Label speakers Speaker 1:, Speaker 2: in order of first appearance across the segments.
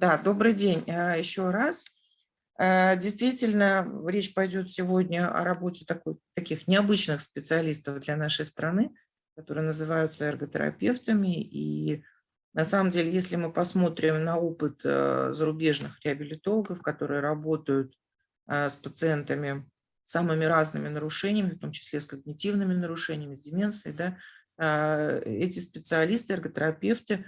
Speaker 1: Да, добрый день а, еще раз. А, действительно, речь пойдет сегодня о работе такой, таких необычных специалистов для нашей страны, которые называются эрготерапевтами. И на самом деле, если мы посмотрим на опыт а, зарубежных реабилитологов, которые работают с пациентами с самыми разными нарушениями, в том числе с когнитивными нарушениями, с деменцией, да, эти специалисты, эрготерапевты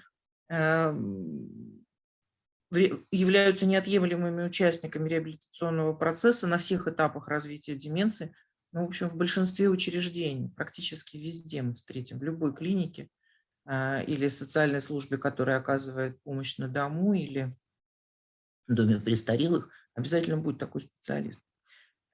Speaker 1: являются неотъемлемыми участниками реабилитационного процесса на всех этапах развития деменции. Ну, в общем, в большинстве учреждений, практически везде мы встретим, в любой клинике а, или социальной службе, которая оказывает помощь на дому или в доме престарелых, обязательно будет такой специалист.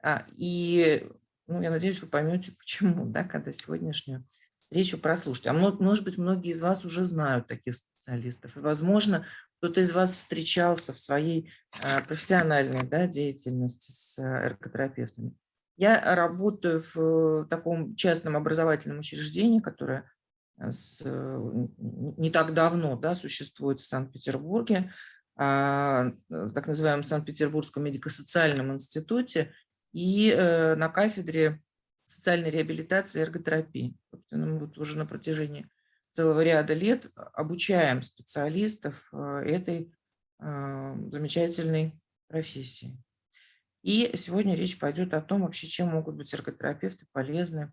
Speaker 1: А, и ну, я надеюсь, вы поймете, почему, да, когда сегодняшнюю встречу прослушать. А может быть, многие из вас уже знают таких специалистов. И, возможно, кто-то из вас встречался в своей а, профессиональной да, деятельности с а, эрготерапевтами. Я работаю в э, таком частном образовательном учреждении, которое э, с, не так давно да, существует в Санкт-Петербурге, а, в так называемом Санкт-Петербургском медико-социальном институте и э, на кафедре социальной реабилитации и эрготерапии. Мы вот уже на протяжении целого ряда лет обучаем специалистов э, этой э, замечательной профессии. И сегодня речь пойдет о том, вообще, чем могут быть эрготерапевты полезны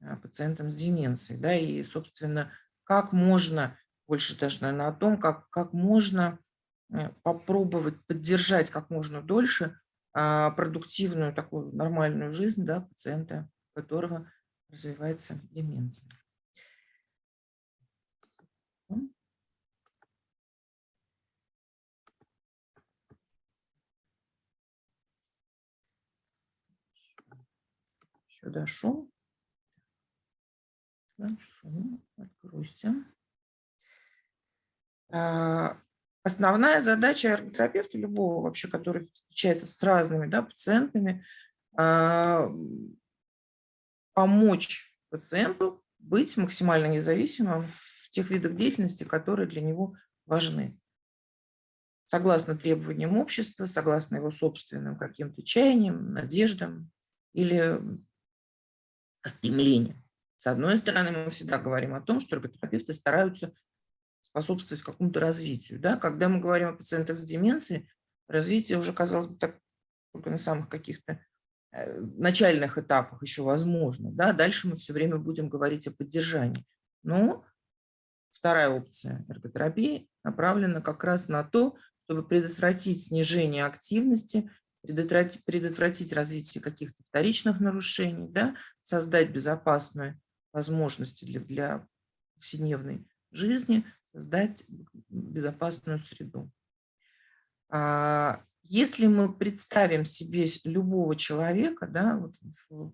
Speaker 1: э, пациентам с деменцией. Да, и, собственно, как можно, больше даже, наверное, о том, как, как можно попробовать поддержать как можно дольше продуктивную, такую нормальную жизнь да, пациента, у которого развивается деменция. Сюда шум. Шум. Откройся. А, основная задача эрготерапевта, любого вообще, который встречается с разными да, пациентами, а, помочь пациенту быть максимально независимым в тех видах деятельности, которые для него важны. Согласно требованиям общества, согласно его собственным каким-то чаяниям, надеждам или стремления. С одной стороны, мы всегда говорим о том, что эрготерапевты стараются способствовать какому-то развитию. Да? Когда мы говорим о пациентах с деменцией, развитие уже, казалось бы, так, только на самых каких-то э, начальных этапах еще возможно. Да? Дальше мы все время будем говорить о поддержании. Но вторая опция эрготерапии направлена как раз на то, чтобы предотвратить снижение активности предотвратить, предотвратить развитие каких-то вторичных нарушений, да, создать безопасные возможности для, для повседневной жизни, создать безопасную среду. А, если мы представим себе любого человека да, вот в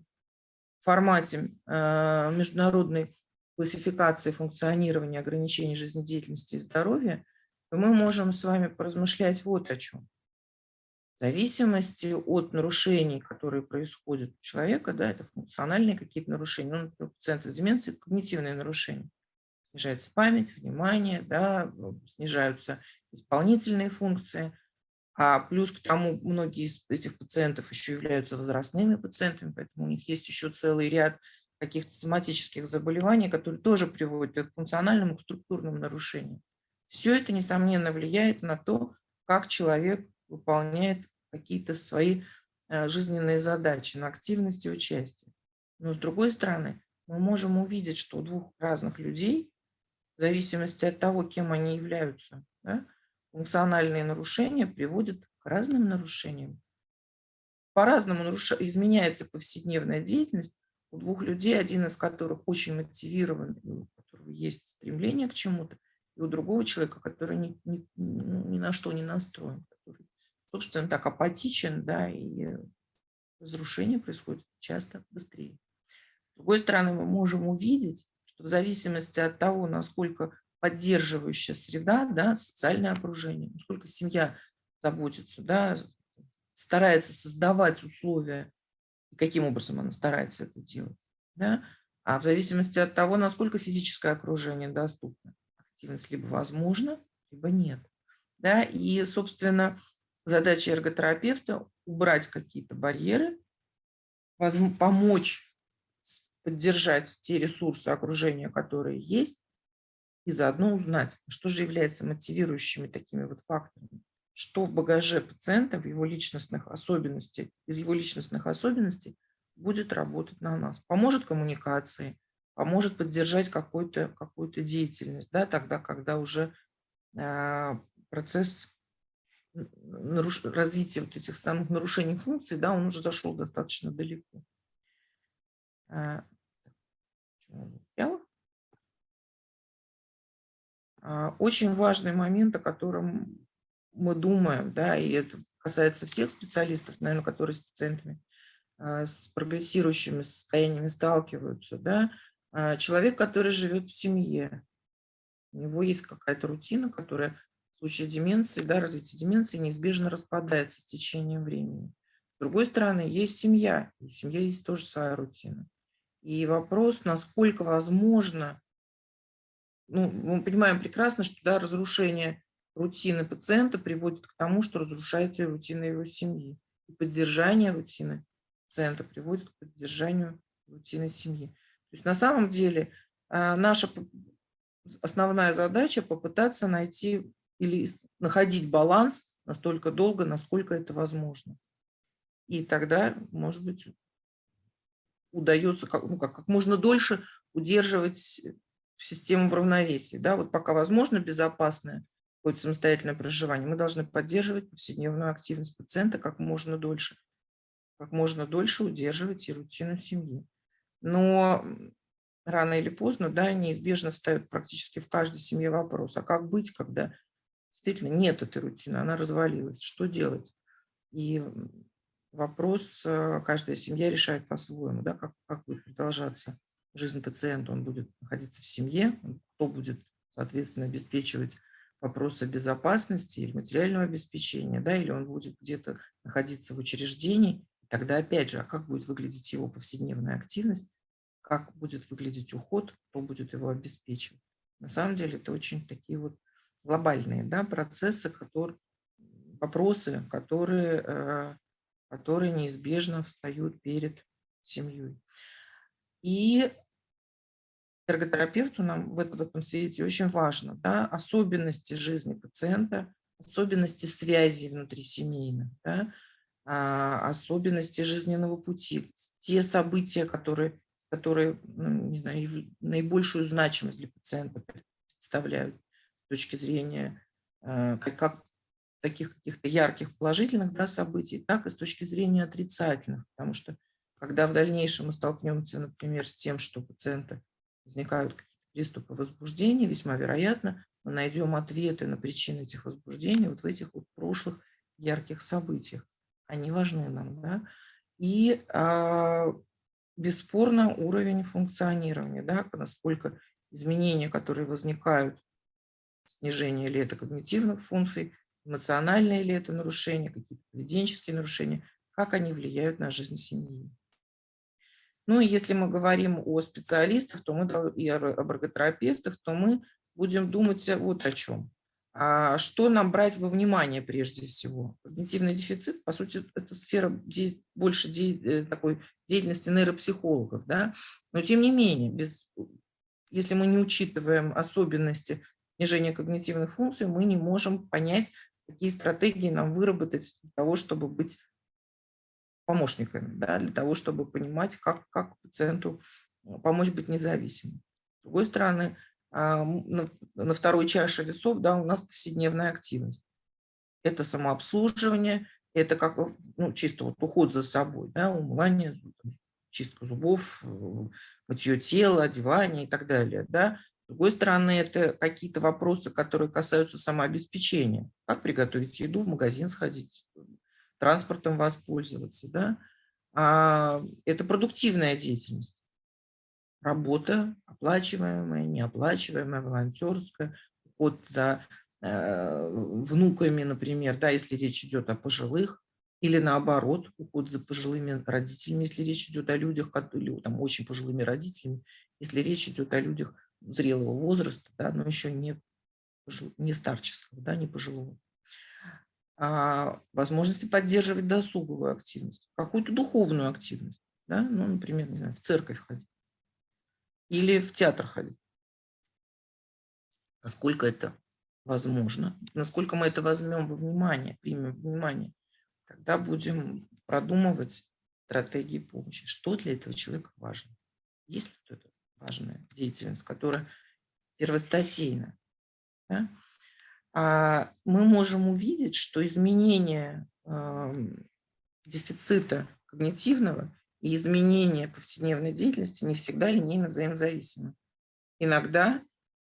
Speaker 1: формате а, международной классификации функционирования ограничений жизнедеятельности и здоровья, то мы можем с вами поразмышлять вот о чем зависимости от нарушений, которые происходят у человека, да, это функциональные какие-то нарушения, ну, например, пациенты с деменцией, когнитивные нарушения. Снижается память, внимание, да, ну, снижаются исполнительные функции, а плюс к тому многие из этих пациентов еще являются возрастными пациентами, поэтому у них есть еще целый ряд каких-то соматических заболеваний, которые тоже приводят к функциональным, к структурным нарушениям. Все это, несомненно, влияет на то, как человек выполняет какие-то свои э, жизненные задачи на активности и участие. Но с другой стороны, мы можем увидеть, что у двух разных людей, в зависимости от того, кем они являются, да, функциональные нарушения приводят к разным нарушениям. По-разному наруш... изменяется повседневная деятельность у двух людей, один из которых очень мотивирован, у которого есть стремление к чему-то, и у другого человека, который ни, ни, ни на что не настроен, который собственно, так апатичен, да, и разрушение происходит часто быстрее. С другой стороны, мы можем увидеть, что в зависимости от того, насколько поддерживающая среда, да, социальное окружение, насколько семья заботится, да, старается создавать условия, каким образом она старается это делать, да, а в зависимости от того, насколько физическое окружение доступно, активность либо возможна, либо нет. Да? И, собственно, задача эрготерапевта – убрать какие-то барьеры, помочь поддержать те ресурсы окружения, которые есть, и заодно узнать, что же является мотивирующими такими вот факторами, что в багаже пациента, в его личностных особенностей, из его личностных особенностей будет работать на нас. Поможет коммуникации, поможет поддержать какую-то какую деятельность, да, тогда, когда уже э, процесс наруш... развития вот этих самых нарушений функций, да, он уже зашел достаточно далеко. А, а, очень важный момент, о котором мы думаем, да, и это касается всех специалистов, наверное, которые с пациентами а, с прогрессирующими состояниями сталкиваются, да, человек, который живет в семье, у него есть какая-то рутина, которая случае деменции, да, развития деменции неизбежно распадается с течением времени. С другой стороны, есть семья, у семьи есть тоже своя рутина. И вопрос, насколько возможно, ну, мы понимаем прекрасно, что да, разрушение рутины пациента приводит к тому, что разрушается и рутина его семьи. И поддержание рутины пациента приводит к поддержанию рутины семьи. То есть на самом деле а, наша основная задача попытаться найти или находить баланс настолько долго, насколько это возможно. И тогда, может быть, удается как, ну, как, как можно дольше удерживать систему в равновесии. Да? Вот пока возможно безопасное какое-то самостоятельное проживание, мы должны поддерживать повседневную активность пациента как можно дольше, как можно дольше удерживать и рутину семьи. Но рано или поздно, да, неизбежно встает практически в каждой семье вопрос, а как быть, когда действительно нет этой рутины, она развалилась, что делать? И вопрос э, каждая семья решает по-своему, да, как, как будет продолжаться жизнь пациента. Он будет находиться в семье, кто будет, соответственно, обеспечивать вопросы безопасности или материального обеспечения, да, или он будет где-то находиться в учреждении. Тогда, опять же, а как будет выглядеть его повседневная активность, как будет выглядеть уход, кто будет его обеспечивать. На самом деле это очень такие вот глобальные да, процессы, которые, вопросы, которые э, которые неизбежно встают перед семьей. И эрготерапевту нам в, этом свете очень важно да, особенности жизни пациента, особенности связи внутри семейных, да, а, особенности жизненного пути, те события, которые, которые ну, не знаю, наибольшую значимость для пациента представляют точки зрения, э, как, как таких каких-то ярких положительных да, событий, так и с точки зрения отрицательных. Потому что когда в дальнейшем мы столкнемся, например, с тем, что у пациента возникают какие-то приступы возбуждения, весьма вероятно, мы найдем ответы на причины этих возбуждений вот в этих вот прошлых ярких событиях. Они важны нам. Да? И а, бесспорно уровень функционирования, да, насколько изменения, которые возникают, снижение или это когнитивных функций, эмоциональные ли это нарушения, какие-то поведенческие нарушения, как они влияют на жизнь семьи. Ну и если мы говорим о специалистах то мы, и об эрготерапевтах, то мы будем думать вот о чем. А что нам брать во внимание прежде всего? Когнитивный дефицит, по сути, это сфера больше э, такой деятельности нейропсихологов. Да? Но тем не менее, без, если мы не учитываем особенности снижения когнитивных функций, мы не можем понять, какие стратегии нам выработать для того, чтобы быть помощниками, да, для того, чтобы понимать, как, как пациенту э, помочь быть независимым. С другой стороны, а, на, второй чаше весов да, у нас повседневная активность. Это самообслуживание, это как ну, чисто вот уход за собой, да, умывание, чистка зубов, э, мытье тела, одевание и так далее. Да. С другой стороны, это какие-то вопросы, которые касаются самообеспечения. Как приготовить еду, в магазин сходить, транспортом воспользоваться. Да? А это продуктивная деятельность. Работа, оплачиваемая, неоплачиваемая, волонтерская, уход за э, внуками, например, да, если речь идет о пожилых, или наоборот, уход за пожилыми родителями, если речь идет о людях, или там, очень пожилыми родителями, если речь идет о людях, зрелого возраста, да, но еще не, не старческого, да, не пожилого. а, возможности поддерживать досуговую активность, какую-то духовную активность, да? ну, например, не знаю, в церковь ходить или в театр ходить. Насколько это возможно, насколько мы это возьмем во внимание, примем во внимание, тогда будем продумывать стратегии помощи. Что для этого человека важно? Есть ли что-то важная деятельность, которая первостатейна? Да? А мы можем увидеть, что изменение э, дефицита когнитивного и изменение повседневной деятельности не всегда линейно взаимозависимы. Иногда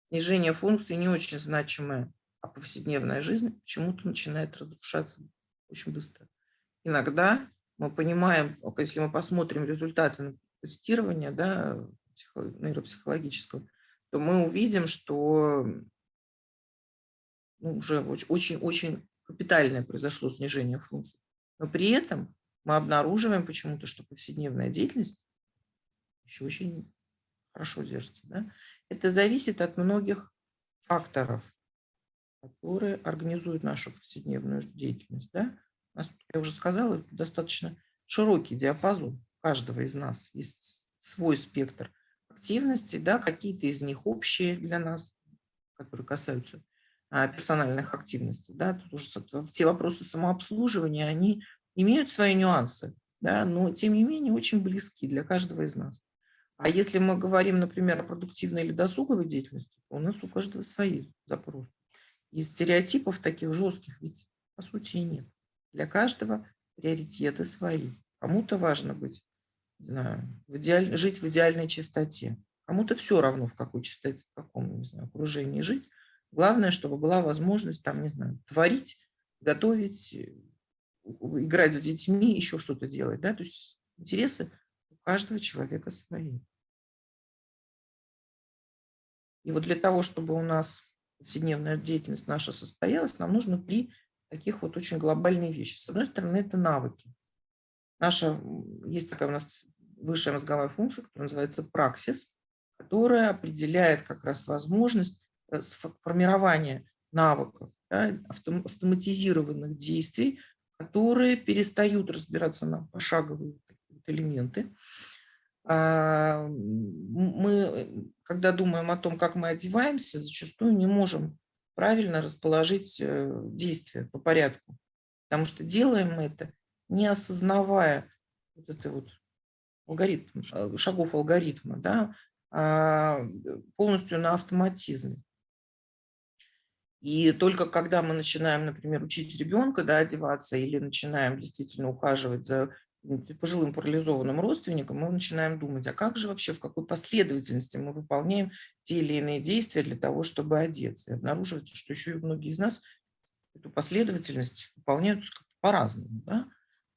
Speaker 1: снижение функции не очень значимое, а повседневная жизнь почему-то начинает разрушаться очень быстро. Иногда мы понимаем, если мы посмотрим результаты тестирования да, нейропсихологического, то мы увидим, что ну, уже очень-очень капитальное произошло снижение функций. Но при этом мы обнаруживаем почему-то, что повседневная деятельность еще очень хорошо держится. Да? Это зависит от многих факторов, которые организуют нашу повседневную деятельность. Да? Я уже сказала, достаточно широкий диапазон каждого из нас. Есть свой спектр активностей, да, какие-то из них общие для нас, которые касаются а, персональных активностей. Да, тут уже все вопросы самообслуживания, они имеют свои нюансы, да, но тем не менее очень близки для каждого из нас. А если мы говорим, например, о продуктивной или досуговой деятельности, то у нас у каждого свои запросы. И стереотипов таких жестких ведь по сути и нет. Для каждого приоритеты свои. Кому-то важно быть, знаю, в идеаль... жить в идеальной чистоте. Кому-то все равно, в какой чистоте, в каком не знаю, окружении жить. Главное, чтобы была возможность там, не знаю, творить, готовить, э, играть с детьми, еще что-то делать. Да? То есть интересы у каждого человека свои. И вот для того, чтобы у нас повседневная деятельность наша состоялась, нам нужно три таких вот очень глобальные вещи. С одной стороны, это навыки. Наша, есть такая у нас высшая мозговая функция, которая называется праксис, которая определяет как раз возможность э, формирования навыков, да, автоматизированных действий, которые перестают разбираться на пошаговые элементы. А, мы, когда думаем о том, как мы одеваемся, зачастую не можем правильно расположить э, действия по порядку. Потому что делаем мы это, не осознавая вот это вот алгоритм, э, шагов алгоритма, да, а полностью на автоматизме. И только когда мы начинаем, например, учить ребенка да, одеваться или начинаем действительно ухаживать за пожилым парализованным родственникам, мы начинаем думать, а как же вообще, в какой последовательности мы выполняем те или иные действия для того, чтобы одеться. И обнаруживается, что еще и многие из нас эту последовательность выполняют по-разному. Да?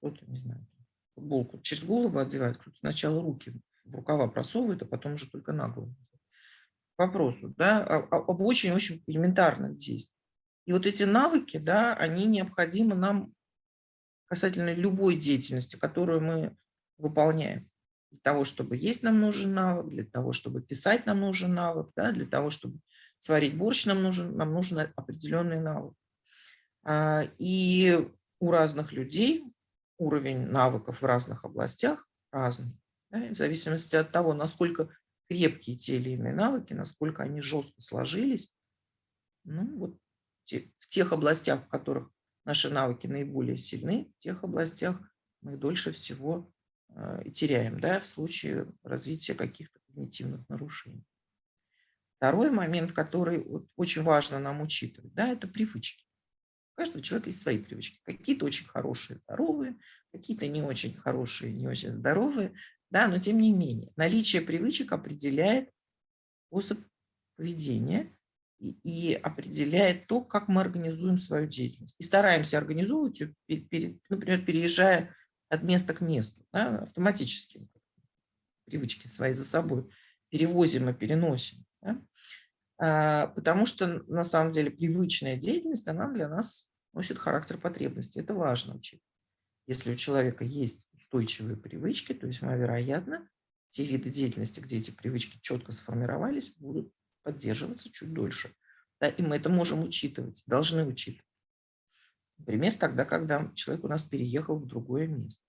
Speaker 1: Кто-то, не знаю, футболку через голову одевает, кто-то сначала руки в рукава просовывает, а потом уже только на голову. К вопросу, да, об очень-очень элементарных действиях. И вот эти навыки, да, они необходимы нам касательно любой деятельности, которую мы выполняем. Для того, чтобы есть, нам нужен навык, для того, чтобы писать, нам нужен навык, да, для того, чтобы сварить борщ, нам нужен, нам нужен определенный навык. А, и у разных людей уровень навыков в разных областях разный. Да, в зависимости от того, насколько крепкие те или иные навыки, насколько они жестко сложились, ну, вот в тех областях, в которых наши навыки наиболее сильны, в тех областях мы дольше всего э, теряем да, в случае развития каких-то когнитивных нарушений. Второй момент, который вот очень важно нам учитывать, да, это привычки. Каждого человека есть свои привычки. Какие-то очень хорошие, здоровые, какие-то не очень хорошие, не очень здоровые. Да, но тем не менее, наличие привычек определяет способ поведения и определяет то, как мы организуем свою деятельность. И стараемся организовывать например, переезжая от места к месту, да, автоматически привычки свои за собой перевозим и переносим. Да? А, потому что на самом деле привычная деятельность, она для нас носит характер потребности. Это важно учить. Если у человека есть устойчивые привычки, то есть, вероятно, те виды деятельности, где эти привычки четко сформировались, будут поддерживаться чуть дольше. Да, и мы это можем учитывать, должны учитывать. Например, тогда, когда человек у нас переехал в другое место.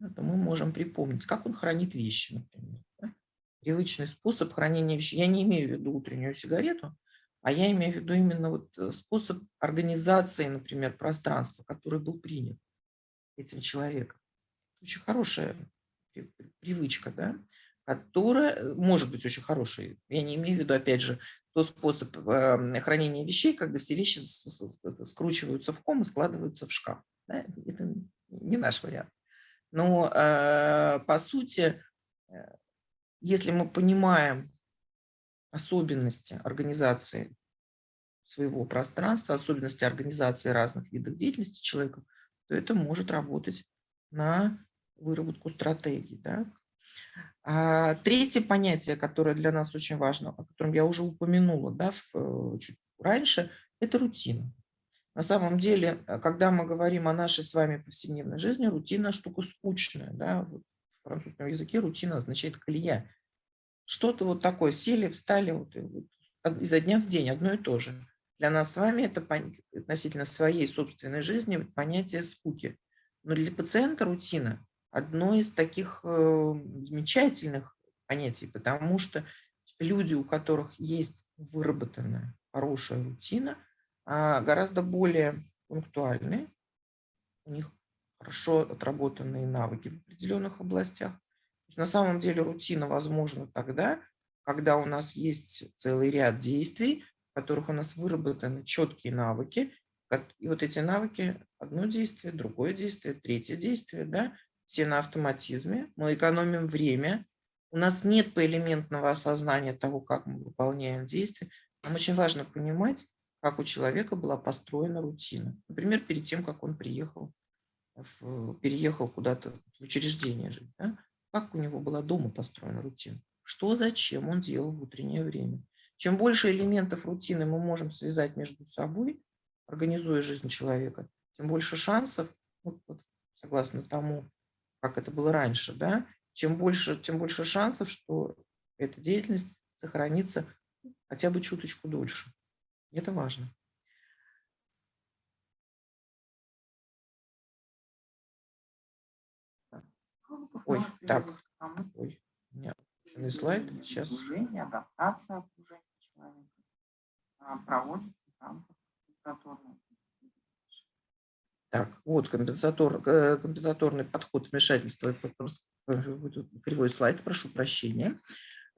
Speaker 1: Это мы можем припомнить, как он хранит вещи, например. Да? Привычный способ хранения вещей. Я не имею в виду утреннюю сигарету, а я имею в виду именно вот э, способ организации, например, пространства, который был принят этим человеком. Очень хорошая привычка, да, которая э, может быть очень хорошей. Я не имею в виду, опять же, тот способ эм, хранения вещей, когда все вещи скручиваются в ком и складываются в шкаф. Да? Это не наш вариант. Но э, по сути, если мы понимаем особенности организации своего пространства, особенности организации разных видов деятельности человека, то это может работать на выработку стратегий. Да? А третье понятие, которое для нас очень важно, о котором я уже упомянула да, в, э, чуть раньше, это рутина. На самом деле, э, когда мы говорим о нашей с вами повседневной жизни, рутина штука скучная. Да? В французском языке рутина означает колея. Что-то вот такое, сели, встали вот, вот, изо дня в день, одно и то же. Для нас с вами это относительно своей собственной жизни понятие скуки. Но для пациента рутина – одно из таких э, замечательных понятий, потому что люди, у которых есть выработанная хорошая рутина, а, гораздо более пунктуальны, у них хорошо отработанные навыки в определенных областях. На самом деле рутина возможна тогда, когда у нас есть целый ряд действий, которых у нас выработаны четкие навыки. И вот эти навыки, одно действие, другое действие, третье действие, да, все на автоматизме. Мы экономим время. У нас нет поэлементного осознания того, как мы выполняем действия. Нам очень важно понимать, как у человека была построена рутина. Например, перед тем, как он приехал, в, переехал куда-то в учреждение жить. Да? Как у него была дома построена рутина. Что, зачем он делал в утреннее время. Чем больше элементов рутины мы можем связать между собой, организуя жизнь человека, тем больше шансов, вот, вот, согласно тому, как это было раньше, да, чем больше, тем больше шансов, что эта деятельность сохранится хотя бы чуточку дольше. Это важно. Ой, так. Ой, у меня слайд. Сейчас.
Speaker 2: Окружение, адаптация окружения человека а, проводится там компенсаторная.
Speaker 1: Так, вот компенсатор, э, компенсаторный подход вмешательства. Кривой слайд, прошу прощения.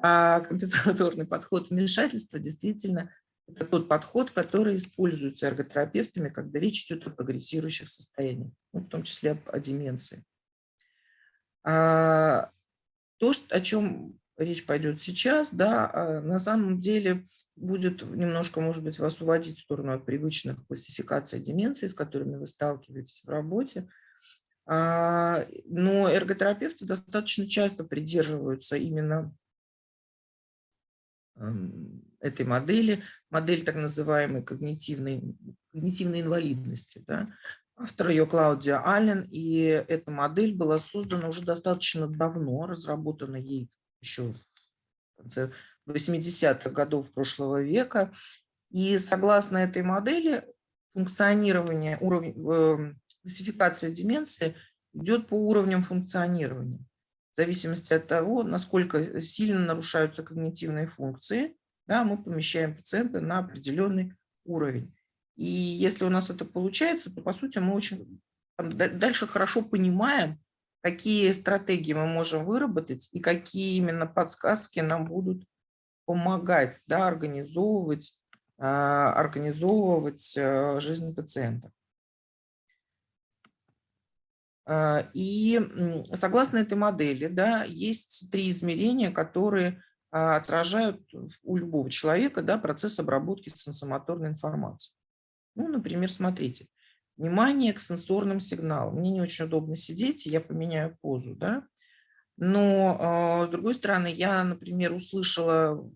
Speaker 1: А компенсаторный подход вмешательства действительно это тот подход, который используется эрготерапевтами, когда речь идет о прогрессирующих состояниях, ну, в том числе о, о деменции. А, то, о чем речь пойдет сейчас, да, а на самом деле будет немножко, может быть, вас уводить в сторону от привычных классификаций деменции, с которыми вы сталкиваетесь в работе. А, но эрготерапевты достаточно часто придерживаются именно этой модели, модель так называемой когнитивной, когнитивной инвалидности. Да. Автор ее Клаудия Аллен, и эта модель была создана уже достаточно давно, разработана ей еще в конце 80-х годов прошлого века. И согласно этой модели функционирование, уровень, э, классификация деменции идет по уровням функционирования зависимости от того, насколько сильно нарушаются когнитивные функции, да, мы помещаем пациента на определенный уровень. И если у нас это получается, то, по сути, мы очень дальше хорошо понимаем, какие стратегии мы можем выработать и какие именно подсказки нам будут помогать да, организовывать, а, организовывать а, жизнь пациента. А, и согласно этой модели, да, есть три измерения, которые отражают у любого человека да, процесс обработки сенсомоторной информации. Ну, например, смотрите, внимание к сенсорным сигналам. Мне не очень удобно сидеть, я поменяю позу, да, но, а, с другой стороны, я, например, услышала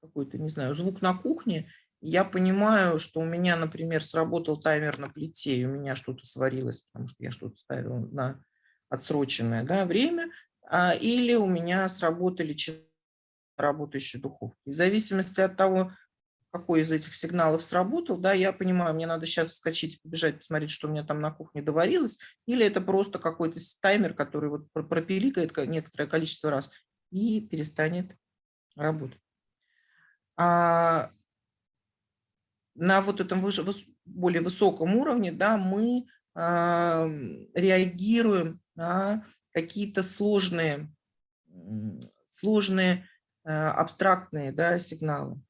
Speaker 1: какой-то, не знаю, звук на кухне, я понимаю, что у меня, например, сработал таймер на плите, и у меня что-то сварилось, потому что я что-то ставила на отсроченное да, время, а, или у меня сработали работающие духовки. В зависимости от того, какой из этих сигналов сработал, да, я понимаю, мне надо сейчас вскочить, побежать, посмотреть, что у меня там на кухне доварилось, или это просто какой-то таймер, который вот пропиликает некоторое количество раз и перестанет работать. А на вот этом выше, более высоком уровне да, мы а, реагируем на какие-то сложные, сложные а, абстрактные да, сигналы.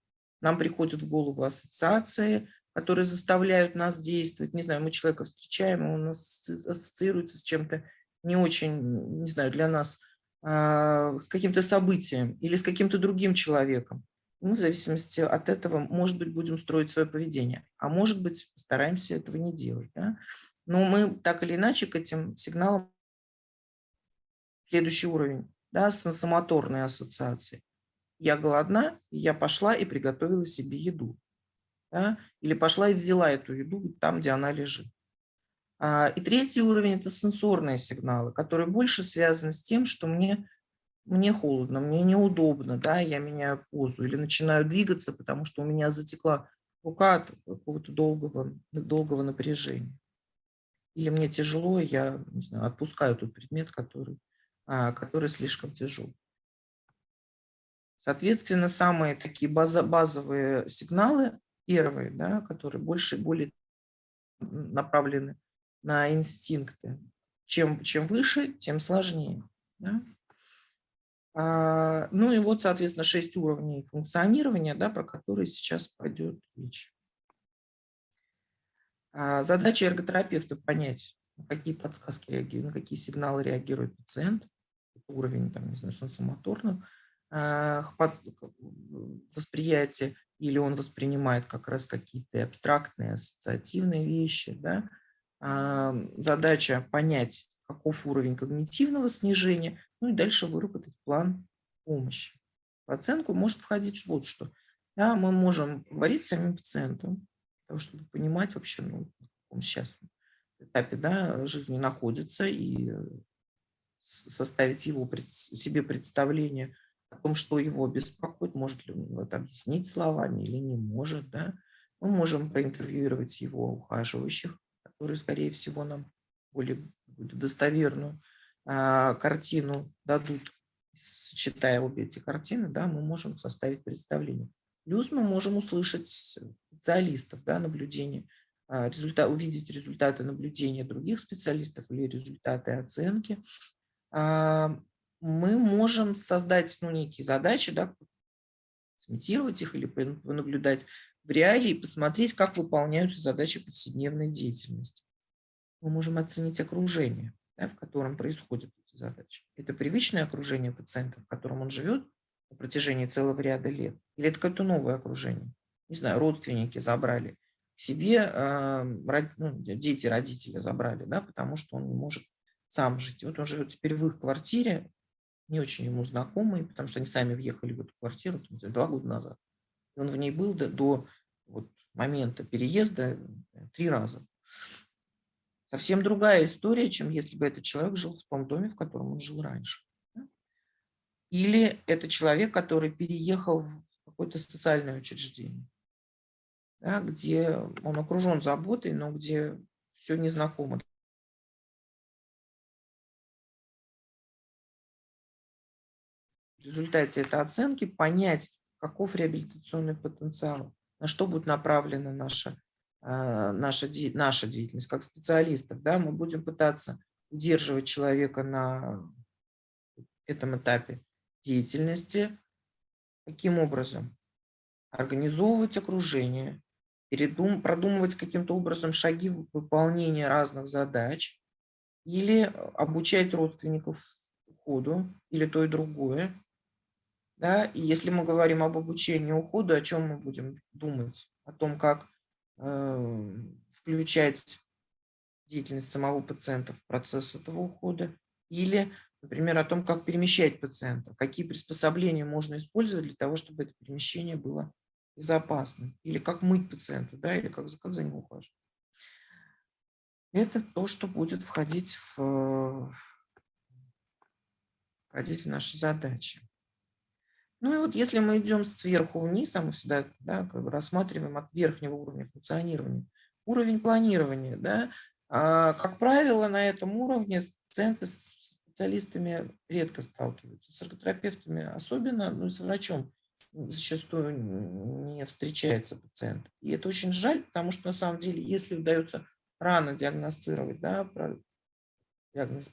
Speaker 1: Нам приходят в голову ассоциации, которые заставляют нас действовать. Не знаю, мы человека встречаем, он ассоциируется с чем-то не очень, не знаю, для нас, а, с каким-то событием или с каким-то другим человеком. Мы в зависимости от этого, может быть, будем строить свое поведение, а может быть, постараемся этого не делать. Да? Но мы так или иначе к этим сигналам следующий уровень, да, сенсомоторные ассоциации я голодна, я пошла и приготовила себе еду. Да? Или пошла и взяла эту еду там, где она лежит. А, и третий уровень – это сенсорные сигналы, которые больше связаны с тем, что мне, мне холодно, мне неудобно, да, я меняю позу или начинаю двигаться, потому что у меня затекла рука от какого-то долгого, долгого напряжения. Или мне тяжело, я не знаю, отпускаю тот предмет, который, а, который слишком тяжел. Соответственно, самые такие базовые сигналы, первые, да, которые больше и более направлены на инстинкты. Чем, чем выше, тем сложнее. Да? А, ну и вот, соответственно, шесть уровней функционирования, да, про которые сейчас пойдет речь. А, задача эрготерапевта понять, на какие подсказки реагируют, на какие сигналы реагирует пациент, уровень, там, не знаю, сенсомоторного, восприятие, или он воспринимает как раз какие-то абстрактные, ассоциативные вещи. Да? Задача понять, каков уровень когнитивного снижения, ну и дальше выработать план помощи. В оценку может входить вот что. Да, мы можем говорить с самим пациентом, чтобы понимать вообще, ну, он сейчас этапе да, жизни находится, и составить его себе представление о том, что его беспокоит, может ли он это объяснить словами или не может. Да? Мы можем проинтервьюировать его ухаживающих, которые, скорее всего, нам более достоверную а, картину дадут, сочетая обе эти картины, да, мы можем составить представление. Плюс мы можем услышать специалистов, да, наблюдения, а, результат, увидеть результаты наблюдения других специалистов или результаты оценки. Мы можем создать ну, некие задачи, да, сымитировать их или понаблюдать в реале и посмотреть, как выполняются задачи повседневной деятельности. Мы можем оценить окружение, да, в котором происходят эти задачи. Это привычное окружение пациента, в котором он живет на протяжении целого ряда лет, или это какое-то новое окружение. Не знаю, родственники забрали к себе, э, ну, дети родители забрали, да, потому что он не может сам жить. Вот он живет теперь в их квартире, не очень ему знакомый, потому что они сами въехали в эту квартиру два года назад. И он в ней был до, до вот, момента переезда э, три раза. Совсем другая история, чем если бы этот человек жил в том доме, в котором он жил раньше. Или это человек, который переехал в какое-то социальное учреждение, да, где он окружен заботой, но где все незнакомо в результате этой оценки понять, каков реабилитационный потенциал, на что будет направлена наша, а, наша, наша деятельность как специалистов. Да? Мы будем пытаться удерживать человека на этом этапе деятельности. Каким образом? Организовывать окружение, передум, продумывать каким-то образом шаги выполнения разных задач или обучать родственников уходу, или то и другое. Да? И если мы говорим об обучении уходу, о чем мы будем думать? О том, как э, включать деятельность самого пациента в процесс этого ухода или, например, о том, как перемещать пациента, какие приспособления можно использовать для того, чтобы это перемещение было безопасным, или как мыть пациента, да, или как, как за ним ухаживать. Это то, что будет входить в, входить в наши задачи. Ну и вот если мы идем сверху вниз, а мы всегда да, как бы рассматриваем от верхнего уровня функционирования, уровень планирования, да, а, как правило, на этом уровне пациенты с специалистами редко сталкиваются, с эрготерапевтами особенно, ну и с врачом зачастую не встречается пациент. И это очень жаль, потому что на самом деле, если удается рано диагностировать, да,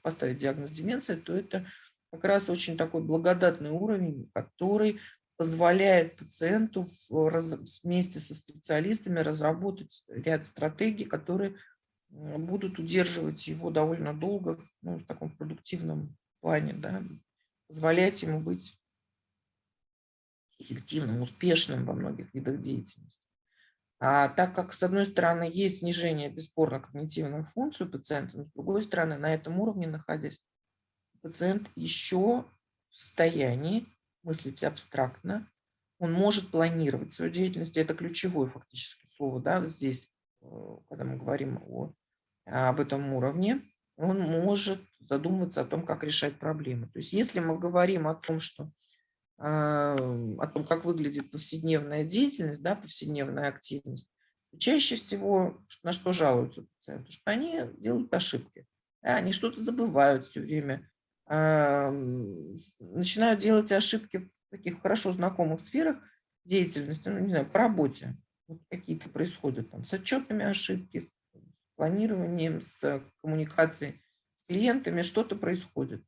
Speaker 1: поставить диагноз деменции, то это как раз очень такой благодатный уровень, который позволяет пациенту вместе со специалистами разработать ряд стратегий, которые будут удерживать его довольно долго ну, в таком продуктивном плане, да, позволять ему быть эффективным, успешным во многих видах деятельности. А так как, с одной стороны, есть снижение бесспорно когнитивных функций у пациента, но с другой стороны, на этом уровне находясь, пациент еще в состоянии мыслить абстрактно, он может планировать свою деятельность, это ключевое фактически слово да, здесь, э, когда мы говорим о, об этом уровне, он может задумываться о том, как решать проблемы. То есть если мы говорим о том, что а, о том, как выглядит повседневная деятельность, да, повседневная активность, чаще всего на что жалуются пациенты, что они делают ошибки, да, они что-то забывают все время, начинают делать ошибки в таких хорошо знакомых сферах деятельности, ну, не знаю, по работе. Вот какие-то происходят там с отчетами ошибки, с планированием, с коммуникацией с клиентами, что-то происходит.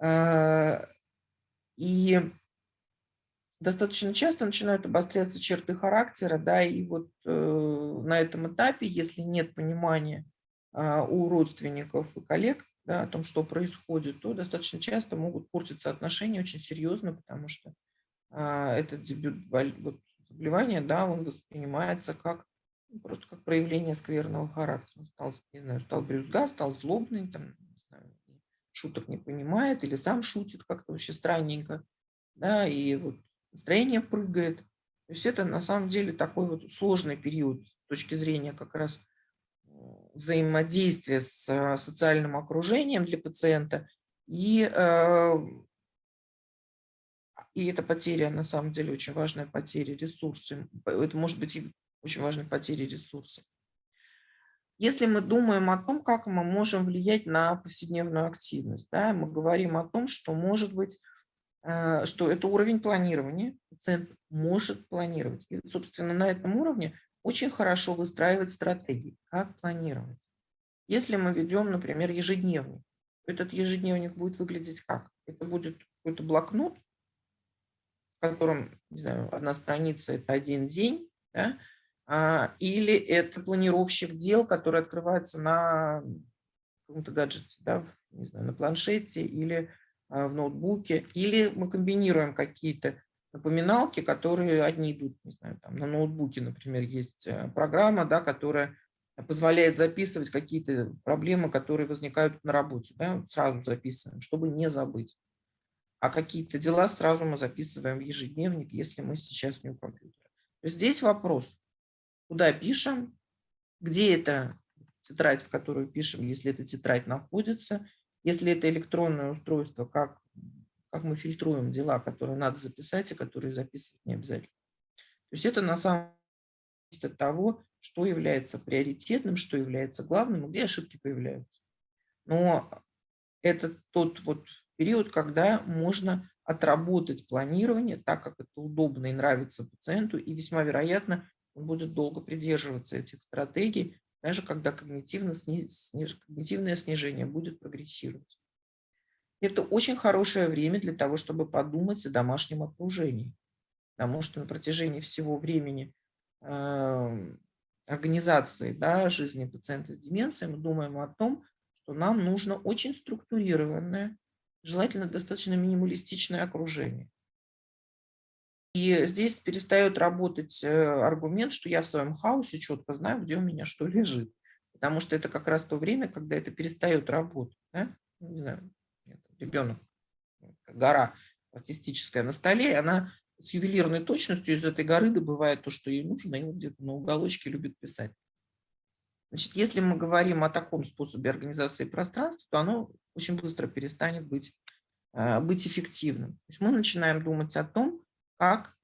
Speaker 1: А, и достаточно часто начинают обостряться черты характера, да, и вот э, на этом этапе, если нет понимания э, у родственников и коллег, да, о том, что происходит, то достаточно часто могут портиться отношения очень серьезно, потому что а, этот дебют вот, заболевания, да, он воспринимается как ну, просто как проявление скверного характера. Стал, не знаю, стал брюзга, стал злобный, там, не знаю, шуток не понимает или сам шутит как-то вообще странненько, да, и вот настроение прыгает. То есть это на самом деле такой вот сложный период с точки зрения как раз взаимодействия с э, социальным окружением для пациента. И, э, и эта потеря, на самом деле, очень важная потеря ресурсов. Это может быть и очень важная потеря ресурсов. Если мы думаем о том, как мы можем влиять на повседневную активность, да, мы говорим о том, что может быть, э, что это уровень планирования, пациент может планировать. И, собственно, на этом уровне очень хорошо выстраивать стратегии, как планировать. Если мы ведем, например, ежедневник, этот ежедневник будет выглядеть как? Это будет какой-то блокнот, в котором, не знаю, одна страница – это один день, да? а, или это планировщик дел, который открывается на каком-то гаджете, да, не знаю, на планшете или а, в ноутбуке, или мы комбинируем какие-то напоминалки, которые одни идут, не знаю, там на ноутбуке, например, есть э, программа, да, которая позволяет записывать какие-то проблемы, которые возникают на работе, да, сразу записываем, чтобы не забыть. А какие-то дела сразу мы записываем в ежедневник, если мы сейчас не у компьютера. Здесь вопрос, куда пишем, где эта тетрадь, в которую пишем, если эта тетрадь находится, если это электронное устройство, как как мы фильтруем дела, которые надо записать и которые записывать не обязательно. То есть это на самом деле от того, что является приоритетным, что является главным, где ошибки появляются. Но это тот вот период, когда можно отработать планирование так, как это удобно и нравится пациенту, и весьма вероятно он будет долго придерживаться этих стратегий, даже когда когнитивное снижение будет прогрессировать. Это очень хорошее время для того, чтобы подумать о домашнем окружении. Потому что на протяжении всего времени э, организации да, жизни пациента с деменцией мы думаем о том, что нам нужно очень структурированное, желательно достаточно минималистичное окружение. И здесь перестает работать э, аргумент, что я в своем хаосе четко знаю, где у меня что лежит. Потому что это как раз то время, когда это перестает работать. Да? Не знаю, ребенок, гора артистическая на столе, и она с ювелирной точностью из этой горы добывает то, что ей нужно, и вот где-то на уголочке любит писать. Значит, если мы говорим о таком способе организации пространства, то оно очень быстро перестанет быть э, быть эффективным. То есть мы начинаем думать о том, как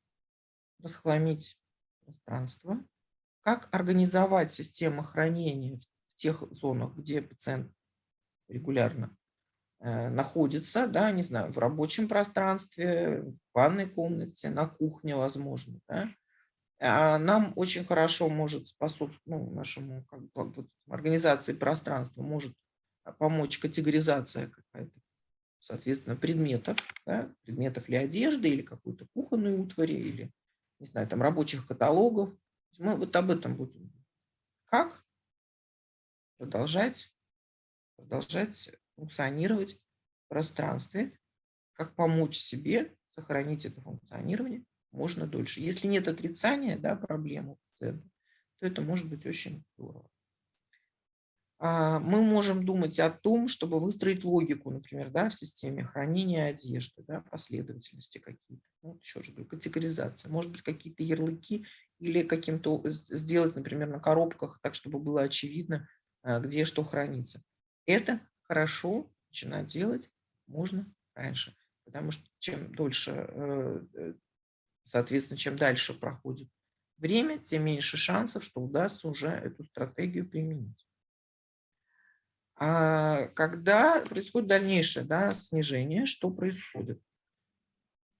Speaker 1: расхламить пространство, как организовать систему хранения в тех зонах, где пациент регулярно находится, да, не знаю, в рабочем пространстве, в ванной комнате, на кухне, возможно. Да. А нам очень хорошо может способствовать, ну, нашему как бы, вот, организации пространства может помочь категоризация какая-то, соответственно, предметов, да, предметов ли одежды, или какой-то кухонной утвари, или, не знаю, там рабочих каталогов. Мы вот об этом будем. Как продолжать, продолжать функционировать в пространстве, как помочь себе сохранить это функционирование можно дольше. Если нет отрицания да, проблемы то это может быть очень здорово. А, мы можем думать о том, чтобы выстроить логику, например, да, в системе хранения одежды, да, последовательности какие-то. Ну, еще же категоризация. Может быть, какие-то ярлыки или каким-то сделать, например, на коробках, так, чтобы было очевидно, а, где что хранится. Это хорошо начинать делать можно раньше, потому что чем дольше, э, э, соответственно, чем дальше проходит время, тем меньше шансов, что удастся уже эту стратегию применить. А когда происходит дальнейшее да, снижение, что происходит?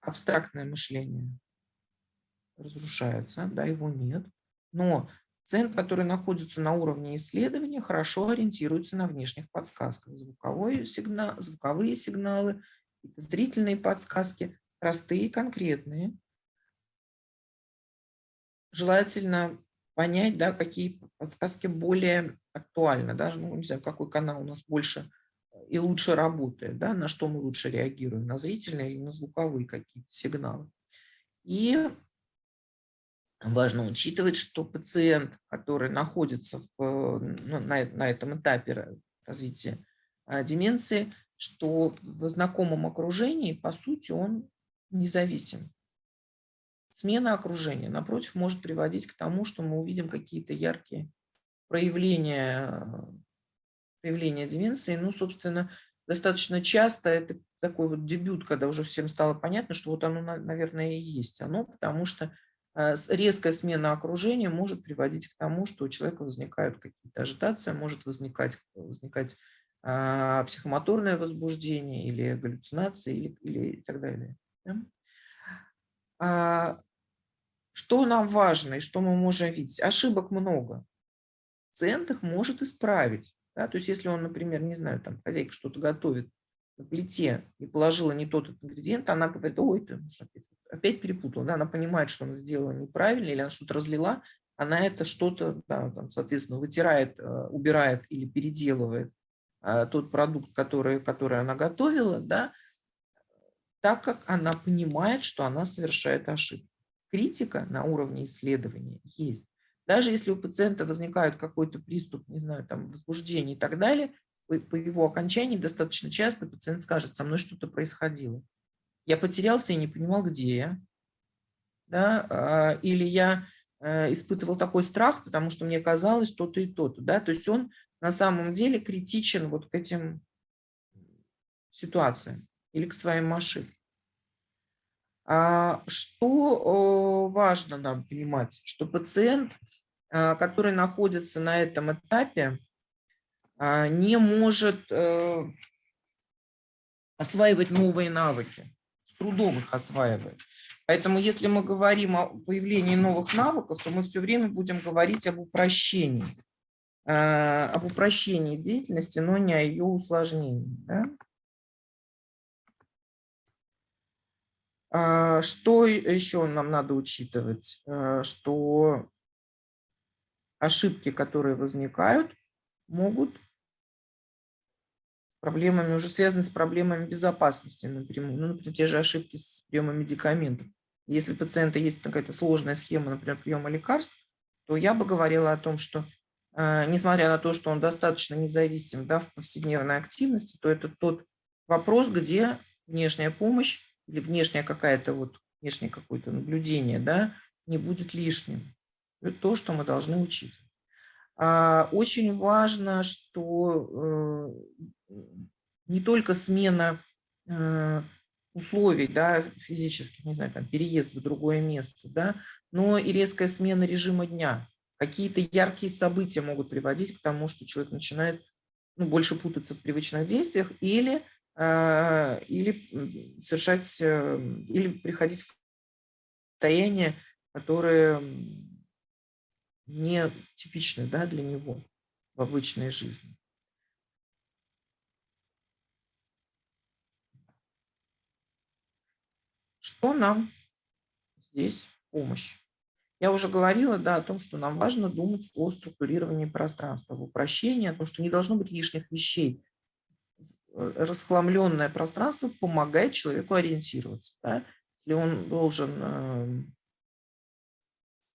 Speaker 1: Абстрактное мышление разрушается, да, его нет. Но центр, который находится на уровне исследования, хорошо ориентируется на внешних подсказках. Звуковой сигнал, звуковые сигналы, зрительные подсказки, простые, конкретные. Желательно понять, да, какие подсказки более актуальны, даже, ну, не знаю, какой канал у нас больше и лучше работает, да, на что мы лучше реагируем, на зрительные или на звуковые какие-то сигналы. И важно учитывать, что пациент, который находится в, ну, на, на этом этапе развития а, деменции, что в знакомом окружении, по сути, он независим. Смена окружения, напротив, может приводить к тому, что мы увидим какие-то яркие проявления, проявления деменции. Ну, собственно, достаточно часто это такой вот дебют, когда уже всем стало понятно, что вот оно, наверное, и есть оно, потому что э, резкая смена окружения может приводить к тому, что у человека возникают какие-то ажитации, может возникать, возникать а, психомоторное возбуждение или галлюцинации или, или и так далее. Да? А, что нам важно и что мы можем видеть? Ошибок много. Пациент их может исправить. Да? То есть если он, например, не знаю, там хозяйка что-то готовит на плите и положила не тот ингредиент, она говорит, ой, ты опять, перепутала. Да? Она понимает, что она сделала неправильно или она что-то разлила, она это что-то, да, там, соответственно, вытирает, э, убирает или переделывает а, тот продукт, который, который она готовила, да, так как она понимает, что она совершает ошибку. Критика на уровне исследования есть. Даже если у пациента возникает какой-то приступ, не знаю, там, возбуждение и так далее, по, его окончании достаточно часто пациент скажет, со мной что-то происходило. Я потерялся и не понимал, где я. Да? А, или я э, испытывал такой страх, потому что мне казалось то-то и то-то. Да? То есть он на самом деле критичен вот к этим ситуациям или к своим ошибкам. А, что важно нам понимать, что пациент, а, который находится на этом этапе, не может э, осваивать новые навыки, с трудом их осваивает. Поэтому если мы говорим о появлении новых навыков, то мы все время будем говорить об упрощении, об упрощении деятельности, но не о ее усложнении. Да? А, что еще нам надо учитывать? А, что ошибки, которые возникают, могут проблемами, уже связаны с проблемами безопасности напрямую. Ну, например, те же ошибки с приемом медикаментов. Если у пациента есть какая-то сложная схема, например, приема лекарств, то я бы говорила о том, что а, несмотря на то, что он достаточно независим да, в повседневной активности, то это тот вопрос, где внешняя помощь или внешняя какая-то вот, внешнее какое-то наблюдение, да, не будет лишним. Это то, что мы должны учитывать. А, очень важно, что э, не только смена э, условий, да, физических, не знаю, там, переезд в другое место, да, но и резкая смена режима дня. Какие-то яркие события могут приводить к тому, что человек начинает ну, больше путаться в привычных действиях или, э, или совершать, э, или приходить в состояние, которое не типичны да, для него в обычной жизни. Что нам здесь помощь? Я уже говорила да, о том, что нам важно думать о структурировании пространства, в упрощении, о том, что не должно быть лишних вещей. Расхламленное пространство помогает человеку ориентироваться. Да? Если он должен эм,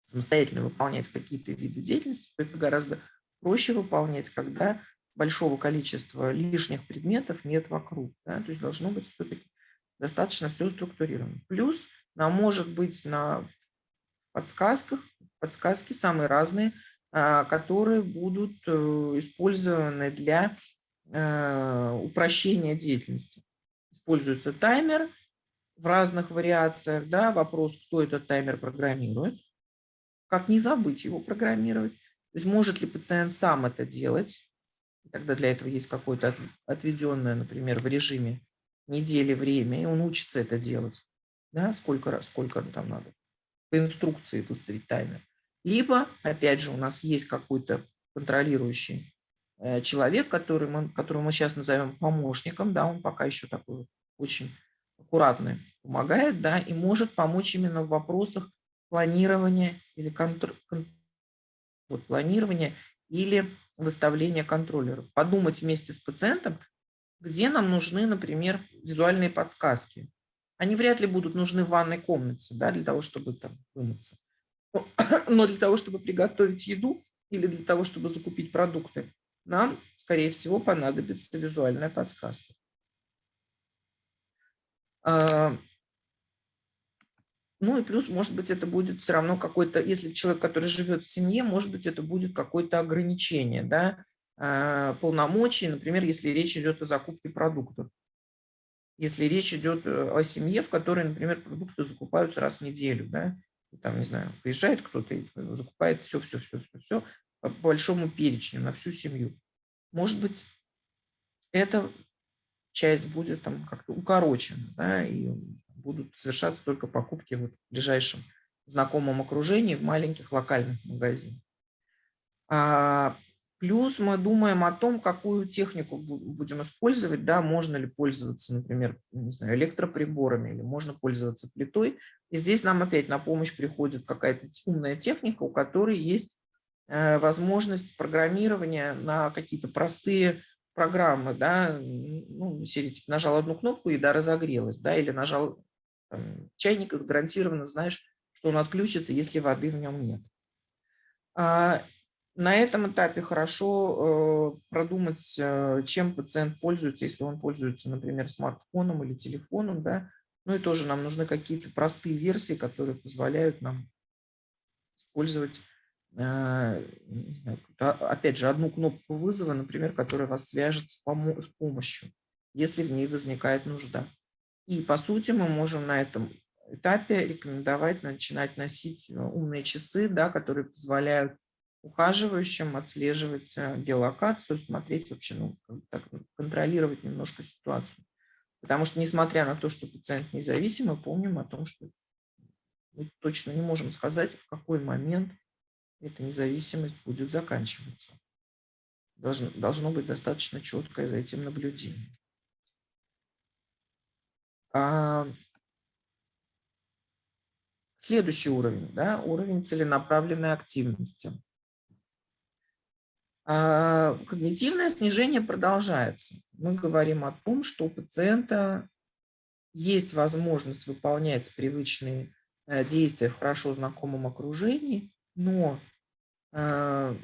Speaker 1: самостоятельно выполнять какие-то виды деятельности, то это гораздо проще выполнять, когда большого количества лишних предметов нет вокруг. Да? То есть должно быть все-таки достаточно все структурировано. Плюс нам может быть на подсказках, подсказки самые разные, а, которые будут э, использованы для э, упрощения деятельности. Используется таймер в разных вариациях. Да? Вопрос, кто этот таймер программирует как не забыть его программировать. То есть может ли пациент сам это делать, тогда для этого есть какое-то отведенное, например, в режиме недели время, и он учится это делать. Да, сколько раз, сколько там надо. По инструкции выставить таймер. Либо, опять же, у нас есть какой-то контролирующий э, человек, который мы, которого мы сейчас назовем помощником, да, он пока еще такой очень аккуратный, помогает, да, и может помочь именно в вопросах планирования или контр... вот, планирования или выставления контроллеров. Подумать вместе с пациентом, где нам нужны, например, визуальные подсказки. Они вряд ли будут нужны в ванной комнате, да, для того, чтобы там вымыться. Но для того, чтобы приготовить еду или для того, чтобы закупить продукты, нам, скорее всего, понадобится визуальная подсказка. А, ну и плюс, может быть, это будет все равно какой-то, если человек, который живет в семье, может быть, это будет какое-то ограничение, да, полномочий, например, если речь идет о закупке продуктов. Если речь идет э, о семье, в которой, например, продукты закупаются раз в неделю, да, там, не знаю, приезжает кто-то и закупает все, все, все, все, все по большому перечню на всю семью. Может быть, эта часть будет там как-то укорочена, да, и будут совершаться только покупки в ближайшем знакомом окружении в маленьких локальных магазинах. А, плюс мы думаем о том, какую технику будем использовать, да, можно ли пользоваться, например, не знаю, электроприборами или можно пользоваться плитой. И здесь нам опять на помощь приходит какая-то умная техника, у которой есть э, возможность программирования на какие-то простые программы, да, ну, серии, типа, нажал одну кнопку, и да, разогрелась, да, или нажал чайник гарантированно знаешь, что он отключится, если воды в нем нет. А, на этом этапе хорошо э, продумать, э, чем пациент пользуется, если он пользуется, например, смартфоном или телефоном. Да? Ну и тоже нам нужны какие-то простые версии, которые позволяют нам использовать, э, опять же, одну кнопку вызова, например, которая вас свяжет с помощью, если в ней возникает нужда. И, по сути, мы можем на этом этапе рекомендовать начинать носить умные часы, да, которые позволяют ухаживающим отслеживать э, геолокацию, смотреть вообще, ну, так, контролировать немножко ситуацию. Потому что, несмотря на то, что пациент независимый, помним о том, что мы точно не можем сказать, в какой момент эта независимость будет заканчиваться. Должно, должно быть достаточно четкое за этим наблюдение. А, следующий уровень, да, уровень целенаправленной активности. А, когнитивное снижение продолжается. Мы говорим о том, что у пациента есть возможность выполнять привычные э, действия в хорошо знакомом окружении, но а,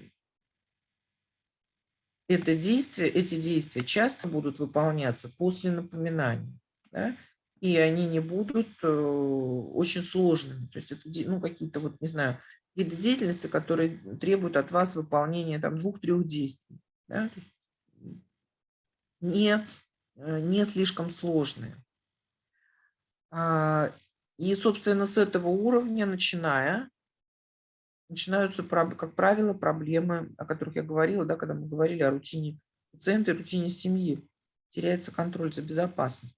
Speaker 1: это действие, эти действия часто будут выполняться после напоминания. Да? и они не будут э, очень сложными. То есть это ну, какие-то, вот, не знаю, виды деятельности, которые требуют от вас выполнения двух-трех действий. Да? не э, не слишком сложные. А, и, собственно, с этого уровня, начиная, начинаются, как правило, проблемы, о которых я говорила, да, когда мы говорили о рутине пациента и рутине семьи. Теряется контроль за безопасностью.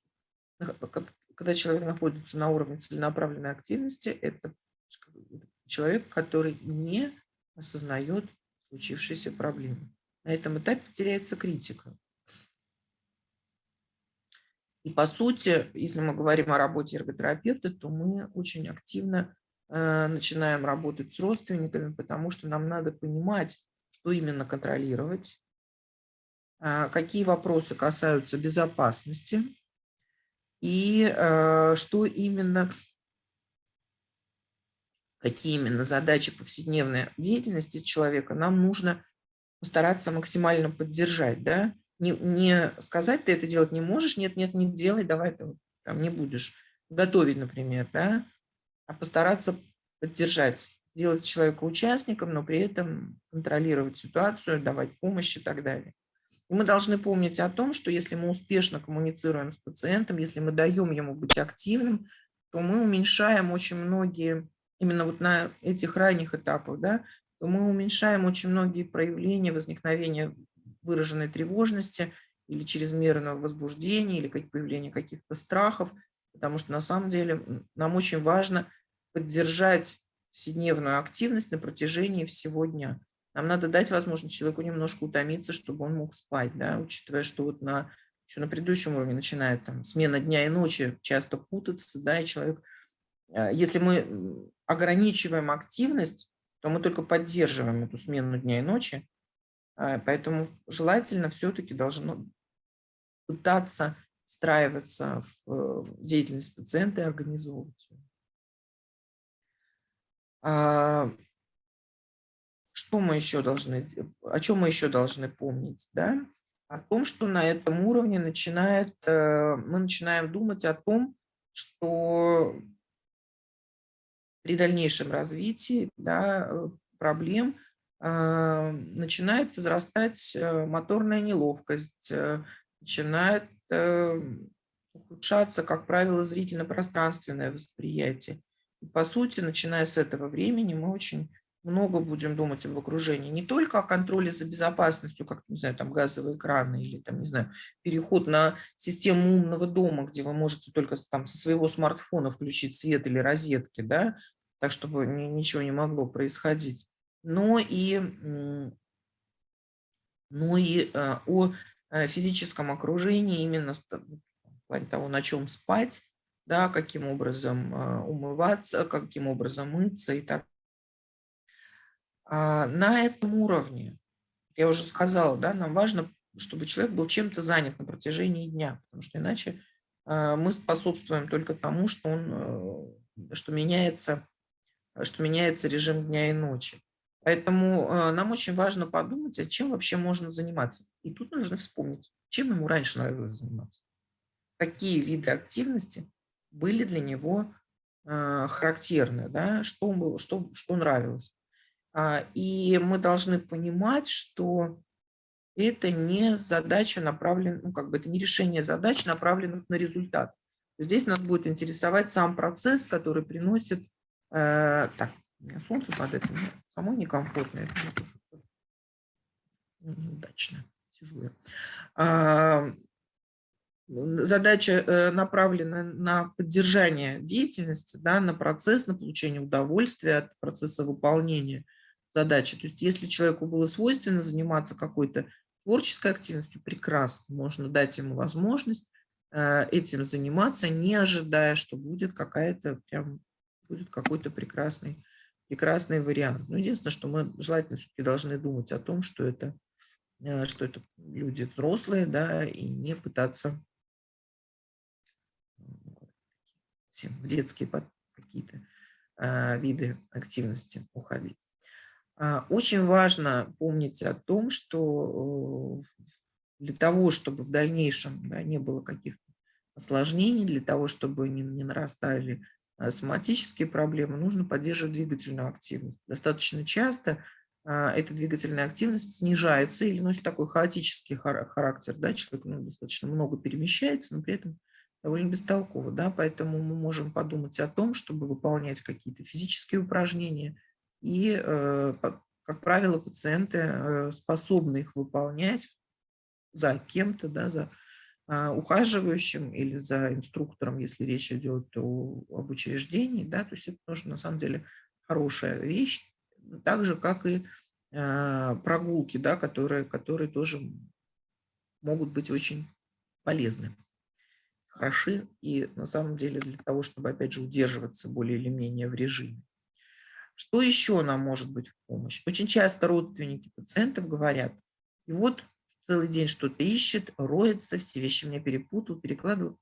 Speaker 1: Когда человек находится на уровне целенаправленной активности, это человек, который не осознает случившиеся проблемы. На этом этапе теряется критика. И по сути, если мы говорим о работе эрготерапевта, то мы очень активно э, начинаем работать с родственниками, потому что нам надо понимать, что именно контролировать, э, какие вопросы касаются безопасности и э, что именно, какие именно задачи повседневной деятельности человека нам нужно постараться максимально поддержать, да, не, не сказать, ты это делать не можешь, нет, нет, не делай, давай ты там не будешь готовить, например, да, а постараться поддержать, сделать человека участником, но при этом контролировать ситуацию, давать помощь и так далее. И мы должны помнить о том, что если мы успешно коммуницируем с пациентом, если мы даем ему быть активным, то мы уменьшаем очень многие, именно вот на этих ранних этапах, да, то мы уменьшаем очень многие проявления возникновения выраженной тревожности или чрезмерного возбуждения, или появления каких-то страхов, потому что на самом деле нам очень важно поддержать вседневную активность на протяжении всего дня. Нам надо дать возможность человеку немножко утомиться, чтобы он мог спать, да, учитывая, что вот на, еще на предыдущем уровне начинает там, смена дня и ночи часто путаться, да, и человек, если мы ограничиваем активность, то мы только поддерживаем эту смену дня и ночи, а, поэтому желательно все-таки должно пытаться встраиваться в э, деятельность пациента и организовывать ее. А, что мы еще должны, о чем мы еще должны помнить? Да? О том, что на этом уровне начинает, э, мы начинаем думать о том, что при дальнейшем развитии да, э, проблем – а, начинает возрастать э, моторная неловкость, э, начинает ухудшаться, как правило, зрительно-пространственное восприятие. И, по сути, начиная с этого времени, мы очень много будем думать об окружении. Не только о контроле за безопасностью, как, не знаю, там газовые краны или, там, не знаю, переход на систему умного дома, где вы можете только там со своего смартфона включить свет или розетки, да, так, чтобы ничего не могло происходить но и, но и э, о э, физическом окружении, именно в плане того, на чем спать, да, каким образом э, умываться, каким образом мыться и так. А на этом уровне, я уже сказала, да, нам важно, чтобы человек был чем-то занят на протяжении дня, потому что иначе мы способствуем только тому, что, он, что, меняется, что меняется режим дня и ночи. Поэтому э, нам очень важно подумать, а чем вообще можно заниматься. И тут нужно вспомнить, чем ему раньше нравилось заниматься. Какие виды активности были для него э, характерны, да? что, что, что нравилось. А, и мы должны понимать, что это не задача направлена, ну как бы это не решение задач, направленных на результат. Здесь нас будет интересовать сам процесс, который приносит, э, так, у меня солнце падает, мне самой некомфортно. Это неудачно сижу я. А, задача э, направлена на поддержание деятельности, да, на процесс, на получение удовольствия от процесса выполнения задачи. То есть если человеку было свойственно заниматься какой-то творческой активностью, прекрасно, можно дать ему возможность э, этим заниматься, не ожидая, что будет какая-то прям будет какой-то прекрасный прекрасный вариант. Но единственное, что мы желательно все-таки должны думать о том, что это, э, что это люди взрослые, да, и не пытаться в детские какие-то а, виды активности уходить. А, очень важно помнить о том, что э, для того, чтобы в дальнейшем да, не было каких-то осложнений, для того, чтобы не, не нарастали Э, соматические проблемы, нужно поддерживать двигательную активность. Достаточно часто а, эта двигательная активность снижается или носит такой хаотический характер, да, человек ну, достаточно много перемещается, но при этом довольно бестолково, да, поэтому мы можем подумать о том, чтобы выполнять какие-то физические упражнения, и, э, как правило, пациенты э, способны их выполнять за кем-то, да, за а, ухаживающим или за инструктором, если речь идет о, об учреждении, да, то есть это тоже на самом деле хорошая вещь, так же, как и э, прогулки, да, которые, которые тоже могут быть очень полезны, хороши и на самом деле для того, чтобы, опять же, удерживаться более или менее в режиме. Что еще нам может быть в помощь? Очень часто родственники пациентов говорят, и вот целый день что-то ищет, роется, все вещи мне перепутал, перекладывают.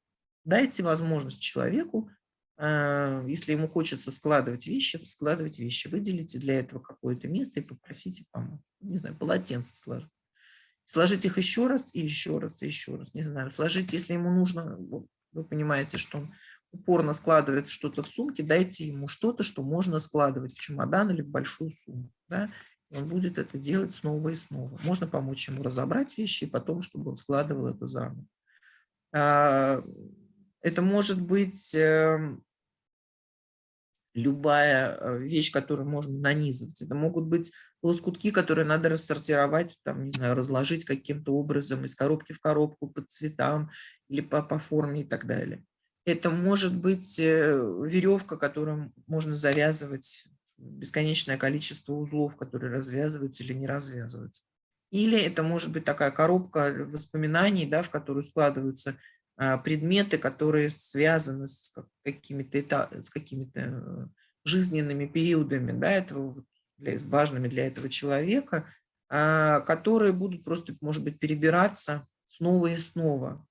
Speaker 1: Дайте возможность человеку а, если ему хочется складывать вещи, складывать вещи. Выделите для этого какое-то место и попросите помочь. Не знаю, полотенце сложить. Сложить их еще раз и еще раз и еще раз. Не знаю, сложить, если ему нужно, вы понимаете, что он упорно складывает что-то в сумке, дайте ему что-то, что можно складывать в чемодан или в большую сумку. Да? Он будет это делать снова и снова. Можно помочь ему разобрать вещи и потом, чтобы он складывал это заново. А, это может быть эм, любая э, вещь, которую можно нанизывать. Это могут быть лоскутки, которые надо рассортировать, там, не знаю, разложить каким-то образом из коробки в коробку по цветам или по, по форме и так далее. Это может быть э, веревка, которую можно завязывать бесконечное количество узлов, которые развязываются или не развязываются. Или это может быть такая коробка воспоминаний, да, в которую складываются а, предметы, которые связаны с какими-то с какими-то э, жизненными периодами, да, этого, для, важными для этого человека, а, которые будут просто, может быть, перебираться снова и снова.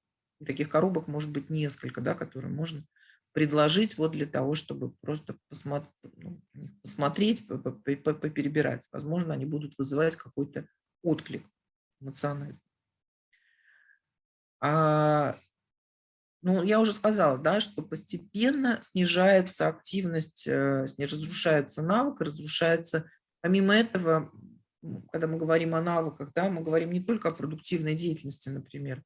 Speaker 1: Таких коробок может быть несколько, да, которые можно предложить вот для того, чтобы просто ну, посмотреть поперебирать. Возможно, они будут вызывать какой-то отклик эмоциональный. А ну, я уже сказала, да, что постепенно снижается активность, э, разрушается навык, разрушается. Помимо этого, когда мы говорим о навыках, да, мы говорим не только о продуктивной деятельности, например,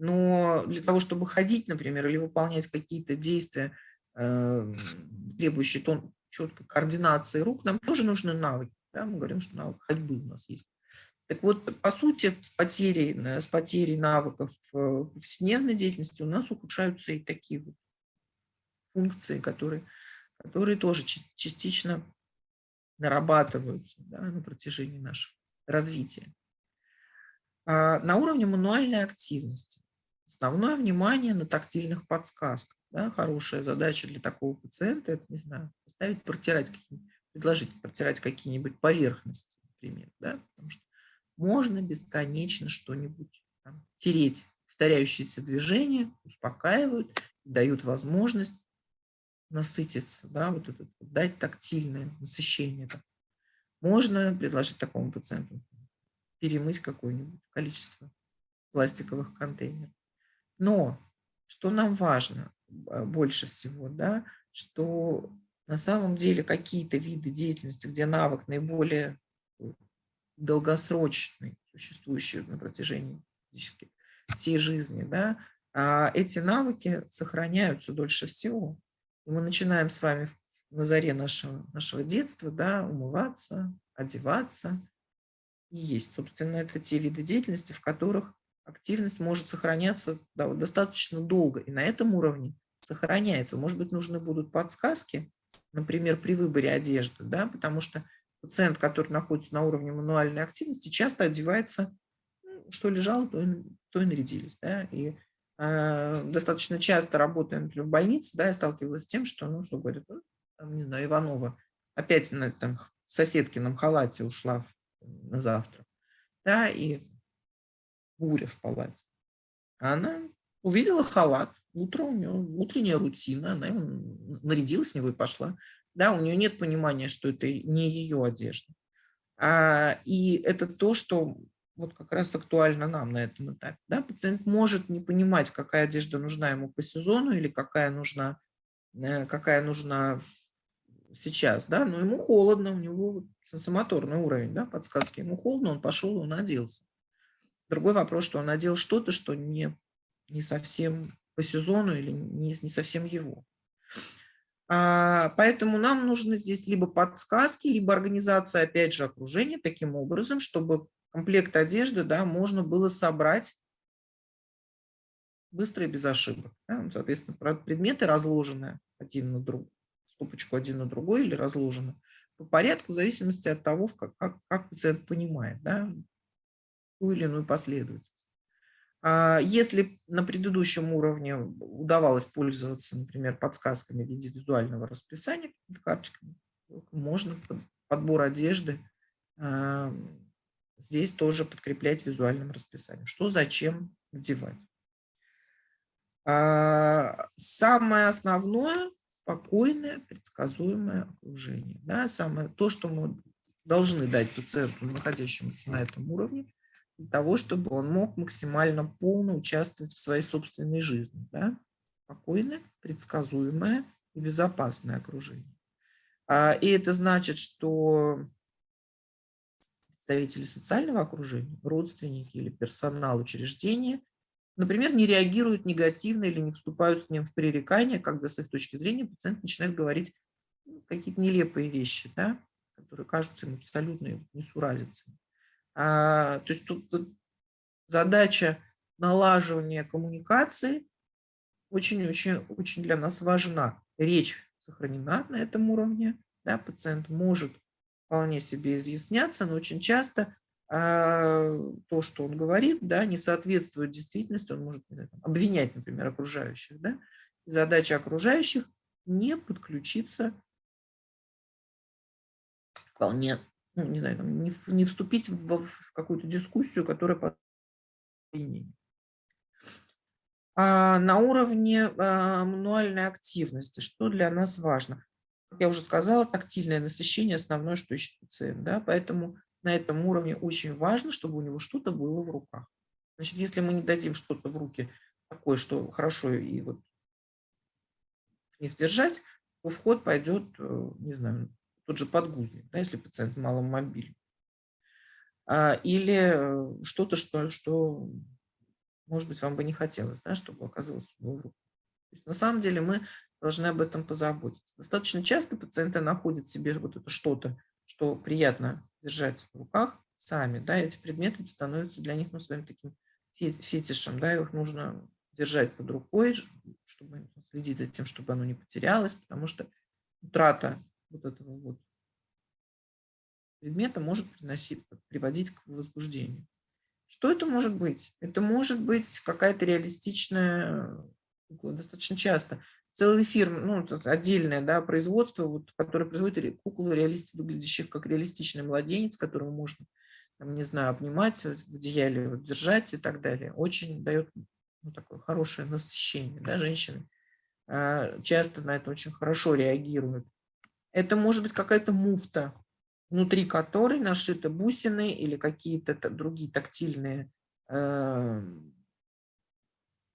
Speaker 1: но для того, чтобы ходить, например, или выполнять какие-то действия, э, требующие тон, четкой координации рук, нам тоже нужны навыки. Да? Мы говорим, что навык ходьбы у нас есть. Так вот, по сути, с потерей, с потерей навыков в повседневной деятельности у нас ухудшаются и такие вот функции, которые, которые тоже частично нарабатываются да, на протяжении нашего развития. А на уровне мануальной активности основное внимание на тактильных подсказках. Да, хорошая задача для такого пациента – это, не знаю, поставить, протирать, предложить протирать какие-нибудь поверхности, например. Да, потому что можно бесконечно что-нибудь тереть. Повторяющиеся движения успокаивают, дают возможность насытиться, да, вот это, дать тактильное насыщение. Можно предложить такому пациенту перемыть какое-нибудь количество пластиковых контейнеров. Но что нам важно а, больше всего, да, что на самом деле какие-то виды деятельности, где навык наиболее долгосрочный, существующий на протяжении всей жизни, да, а эти навыки сохраняются дольше всего. И мы начинаем с вами на заре нашего, нашего детства да, умываться, одеваться и есть. Собственно, это те виды деятельности, в которых активность может сохраняться да, достаточно долго. И на этом уровне сохраняется. Может быть, нужны будут подсказки, например, при выборе одежды, да, потому что пациент, который находится на уровне мануальной активности, часто одевается, ну, что лежало, то и, то и нарядились. Да? И э, достаточно часто работая, например, в больнице, да, я сталкивалась с тем, что, ну, что говорят, ну, там, не знаю, Иванова опять на там, в соседкином халате ушла на завтра, да, и буря в палате. Она увидела халат, утро у нее утренняя рутина, она нарядилась в него и пошла да, у нее нет понимания, что это не ее одежда. А, и это то, что вот как раз актуально нам на этом этапе. Да? Пациент может не понимать, какая одежда нужна ему по сезону или какая нужна, э, какая нужна сейчас, да, но ему холодно, у него сенсомоторный уровень, да, подсказки, ему холодно, он пошел, он оделся. Другой вопрос, что он надел что-то, что не, не совсем по сезону или не, не совсем его. А, поэтому нам нужны здесь либо подсказки, либо организация, опять же, окружения таким образом, чтобы комплект одежды да, можно было собрать быстро и без ошибок. Да? Соответственно, предметы разложены один на другой, стопочку один на другой или разложены по порядку в зависимости от того, как, как, как пациент понимает да, ту или иную последовательность. А если на предыдущем уровне удавалось пользоваться, например, подсказками в виде визуального расписания, карточками, можно подбор одежды а, здесь тоже подкреплять визуальным расписанием. Что, зачем одевать. А, самое основное – спокойное, предсказуемое окружение. Да, самое, то, что мы должны дать пациенту, находящемуся на этом уровне, для того, чтобы он мог максимально полно участвовать в своей собственной жизни. Да? Спокойное, предсказуемое и безопасное окружение. А, и это значит, что представители социального окружения, родственники или персонал учреждения, например, не реагируют негативно или не вступают с ним в пререкания, когда с их точки зрения пациент начинает говорить какие-то нелепые вещи, да, которые кажутся им абсолютно несуразицами. А, то есть тут, задача налаживания коммуникации очень-очень очень для нас важна. Речь сохранена на этом уровне, да, пациент может вполне себе изъясняться, но очень часто а, то, что он говорит, да, не соответствует действительности, он может обвинять, например, окружающих. Да? Задача окружающих не подключиться вполне ну, не знаю, не, не вступить в, в какую-то дискуссию, которая по а на уровне а, мануальной активности, что для нас важно? Я уже сказала, тактильное насыщение – основное, что ищет пациент. Да? Поэтому на этом уровне очень важно, чтобы у него что-то было в руках. Значит, если мы не дадим что-то в руки такое, что хорошо и вот их держать, то вход пойдет, э, не знаю, тот же подгузник, да, если пациент маломобильный. А, или э, что-то, что, что, может быть, вам бы не хотелось, да, чтобы оказалось в руку. на самом деле мы должны об этом позаботиться. Достаточно часто пациенты находят себе вот это что-то, что приятно держать в руках сами. Да, эти предметы становятся для них ну, своим таким фетишем. Да, их нужно держать под рукой, чтобы следить за тем, чтобы оно не потерялось, потому что утрата вот этого вот предмета может приносить, приводить к возбуждению. Что это может быть? Это может быть какая-то реалистичная кукла, достаточно часто. Целые фирмы, ну, отдельное да, производство, вот, которое производит куклу, реалист, выглядящих как реалистичный младенец, которого можно, там, не знаю, обнимать, в одеяле вот, держать и так далее. Очень дает ну, такое хорошее насыщение. Да, женщины э, часто на это очень хорошо реагируют. Это может быть какая-то муфта, внутри которой нашиты бусины или какие-то другие тактильные э,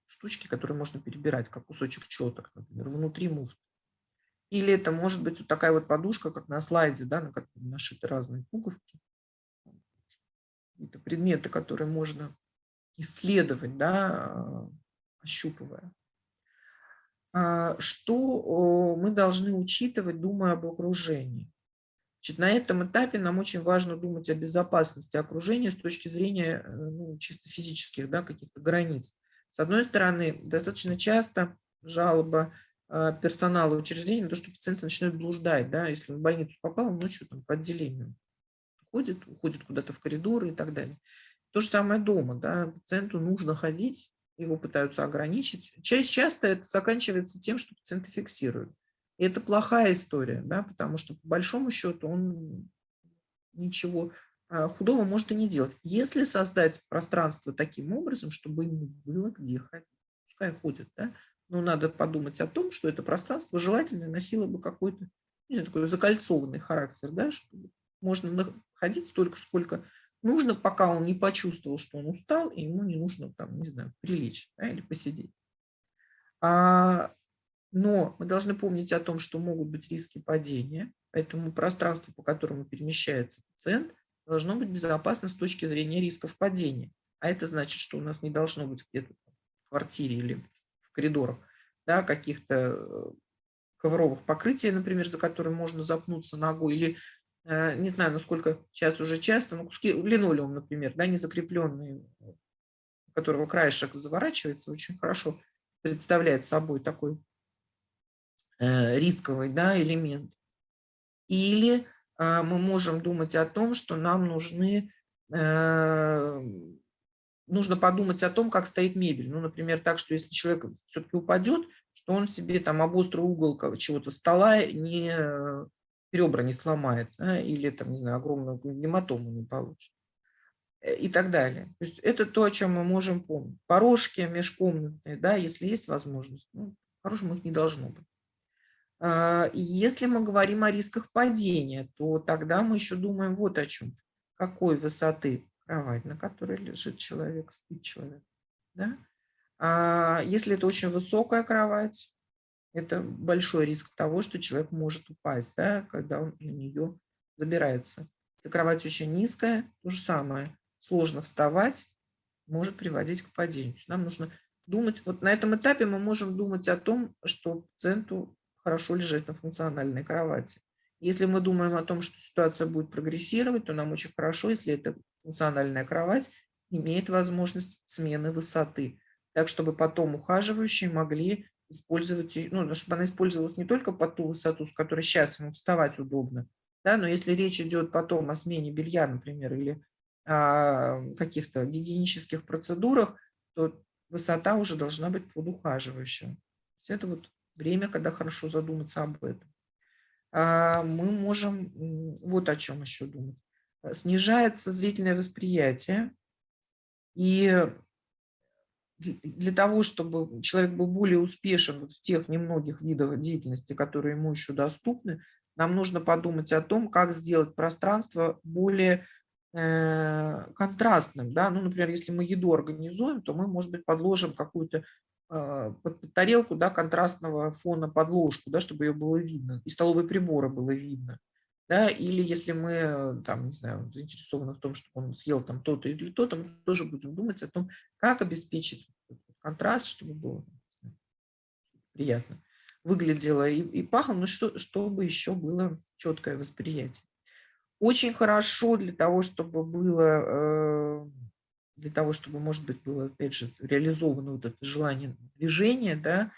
Speaker 1: штучки, которые можно перебирать, как кусочек четок, например, внутри муфты. Или это может быть вот такая вот подушка, как на слайде, да, на которой нашиты разные пуговки. Это предметы, которые можно исследовать, да, ощупывая. А, что мы должны учитывать, думая об окружении? Значит, на этом этапе нам очень важно думать о безопасности окружения с точки зрения э, ну, чисто физических да, каких-то границ. С одной стороны, достаточно часто жалоба а, персонала учреждения на то, что пациенты начинают блуждать. Да, если он в больницу попал, он ночью там, по отделению ходит, уходит куда-то в коридоры и так далее. То же самое дома. Да, пациенту нужно ходить его пытаются ограничить. Часть, часто это заканчивается тем, что пациенты фиксируют. И это плохая история, да, потому что по большому счету он ничего а, худого может и не делать. Если создать пространство таким образом, чтобы ему было где ходить, пускай ходит, да, но надо подумать о том, что это пространство желательно носило бы какой-то такой закольцованный характер, да, чтобы можно ходить столько, сколько нужно, пока он не почувствовал, что он устал, и ему не нужно, там, не знаю, прилечь да, или посидеть. А Но мы должны помнить о том, что могут быть риски падения, поэтому пространство, по которому перемещается пациент, должно быть безопасно с точки зрения рисков падения. А это значит, что у нас не должно быть где-то в квартире или в коридорах да, каких-то э, ковровых покрытий, например, за которые можно запнуться ногой, или не знаю, насколько сейчас уже часто, но куски линолеум, например, да, не закрепленные, у которого краешек заворачивается, очень хорошо представляет собой такой э, рисковый да, элемент. Или мы можем думать о том, что нам нужны нужно подумать о том, как стоит мебель. Ну, например, так, что если человек все-таки упадет, что он себе там об острый угол чего-то стола не ребра не сломает, да, или там, не знаю, огромную гематому не получит э, и так далее. То есть это то, о чем мы можем помнить. Порожки межкомнатные, да, если есть возможность, ну, хорошим их не должно быть. А, если мы говорим о рисках падения, то тогда мы еще думаем вот о чем. Какой высоты кровать, на которой лежит человек, спит человек. Да? А если это очень высокая кровать, это большой риск того, что человек может упасть, да, когда он на нее забирается. Если кровать очень низкая, то же самое. Сложно вставать, может приводить к падению. нам нужно думать, вот на этом этапе мы можем думать о том, что пациенту хорошо лежать на функциональной кровати. Если мы думаем о том, что ситуация будет прогрессировать, то нам очень хорошо, если эта функциональная кровать имеет возможность смены высоты, так чтобы потом ухаживающие могли использовать, ну, чтобы она использовалась не только по ту высоту, с которой сейчас ему вставать удобно, да, но если речь идет потом о смене белья, например, или о каких-то гигиенических процедурах, то высота уже должна быть под ухаживающим. это вот время, когда хорошо задуматься об этом. А, мы можем вот о чем еще думать. Снижается зрительное восприятие, и для того, чтобы человек был более успешен в тех немногих видах деятельности, которые ему еще доступны, нам нужно подумать о том, как сделать пространство более э, контрастным. Да? Ну, например, если мы еду организуем, то мы, может быть, подложим какую-то а, под тарелку да, контрастного фона подложку, да, чтобы ее было видно, и столовые приборы было видно. Да, или если мы там, не знаю, заинтересованы в том, чтобы он съел там то-то или то-то, мы тоже будем думать о том, как обеспечить контраст, чтобы было знаю, приятно выглядело и, и пахло, но что, чтобы еще было четкое восприятие. Очень хорошо для того, чтобы было э, для того, чтобы, может быть, было, опять же, реализовано вот это желание движения, да,